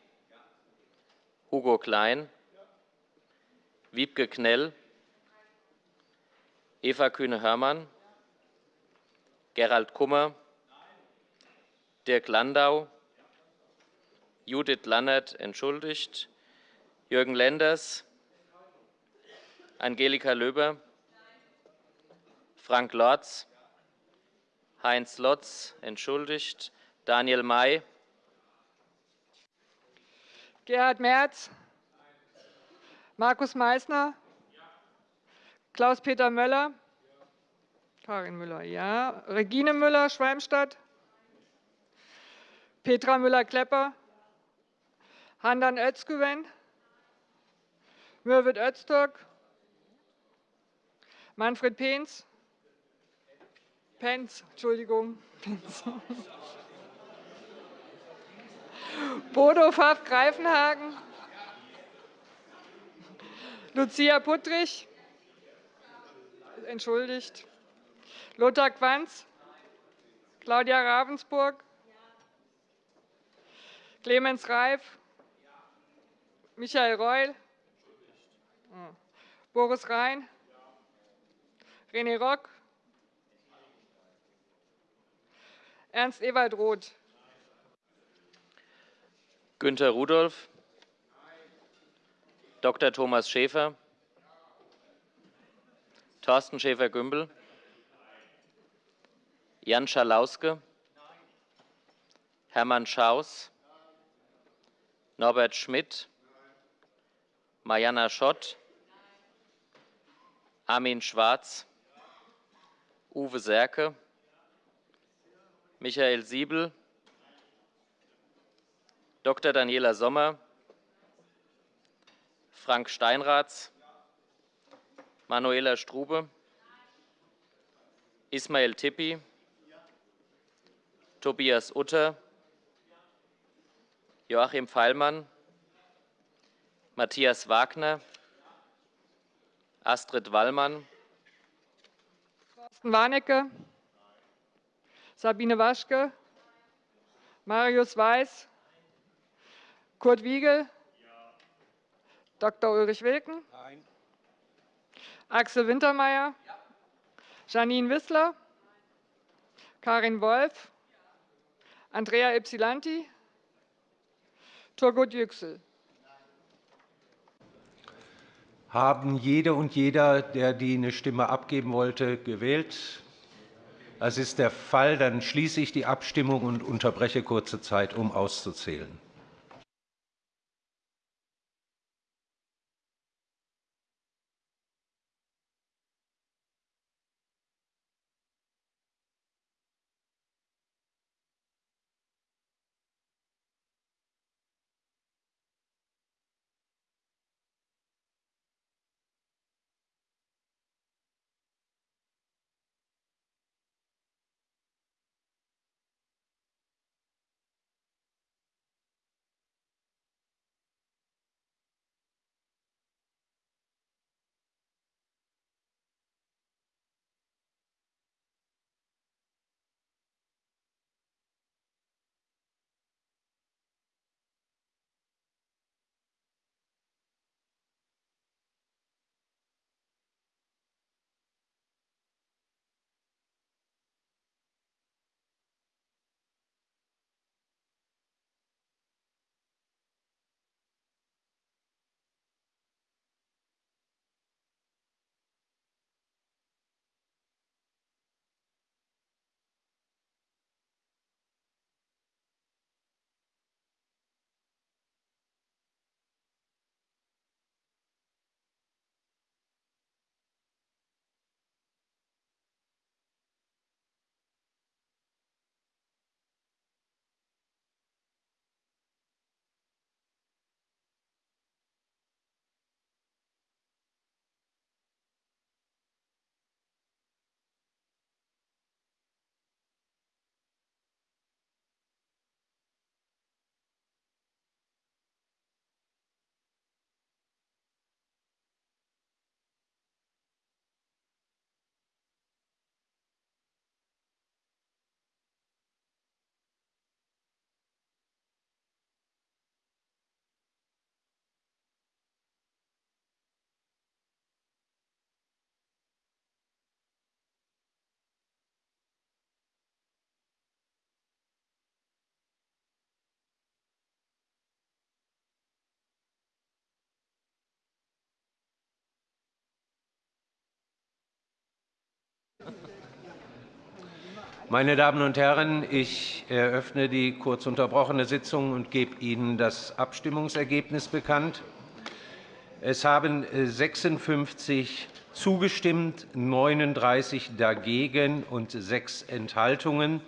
L: Hugo Klein, Wiebke Knell, Eva Kühne-Hörmann, Gerald Kummer, Dirk Landau, Judith Lannert entschuldigt, Jürgen Lenders, Angelika Löber, Frank Lorz, Heinz Lotz entschuldigt, Daniel May,
K: Gerhard Merz, Markus Meysner, Klaus-Peter Möller, Karin Müller, ja, Regine Müller, Schwalmstadt, Petra Müller-Klepper, Handan Özgüven, Mürwit Öztürk, Manfred Penz, Penz, Entschuldigung, Penz. Bodo Pfaff Greifenhagen, Lucia Puttrich, entschuldigt, Lothar Quanz, Claudia Ravensburg, Clemens Reif, Michael Reul, Boris Rhein, René Rock, Ernst Ewald Roth,
L: Günter Rudolph, Dr. Thomas Schäfer, Thorsten Schäfer-Gümbel, Jan Schalauske, Hermann Schaus, Norbert Schmidt, Mariana Schott, Armin Schwarz, Uwe Serke, Michael Siebel, Dr. Daniela Sommer, Frank Steinratz, Manuela Strube, Ismail Tippi, Tobias Utter, Joachim Feilmann, Matthias Wagner, Astrid Wallmann,
K: Thorsten Warnecke, Sabine Waschke, Marius Weiß, Kurt Wiegel, Dr. Ulrich Wilken, Axel Wintermeyer, Janine Wissler, Karin Wolf, Andrea Ypsilanti, Turgut Yüksel.
I: Haben jede und jeder, der die eine Stimme abgeben wollte, gewählt? Das ist der Fall. Dann schließe ich die Abstimmung und unterbreche kurze Zeit, um auszuzählen. Meine Damen und Herren, ich eröffne die kurz unterbrochene Sitzung und gebe Ihnen das Abstimmungsergebnis bekannt. Es haben 56 zugestimmt, 39 dagegen und sechs Enthaltungen.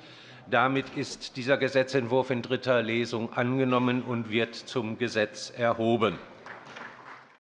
I: Damit ist dieser Gesetzentwurf in dritter Lesung angenommen und wird zum Gesetz erhoben.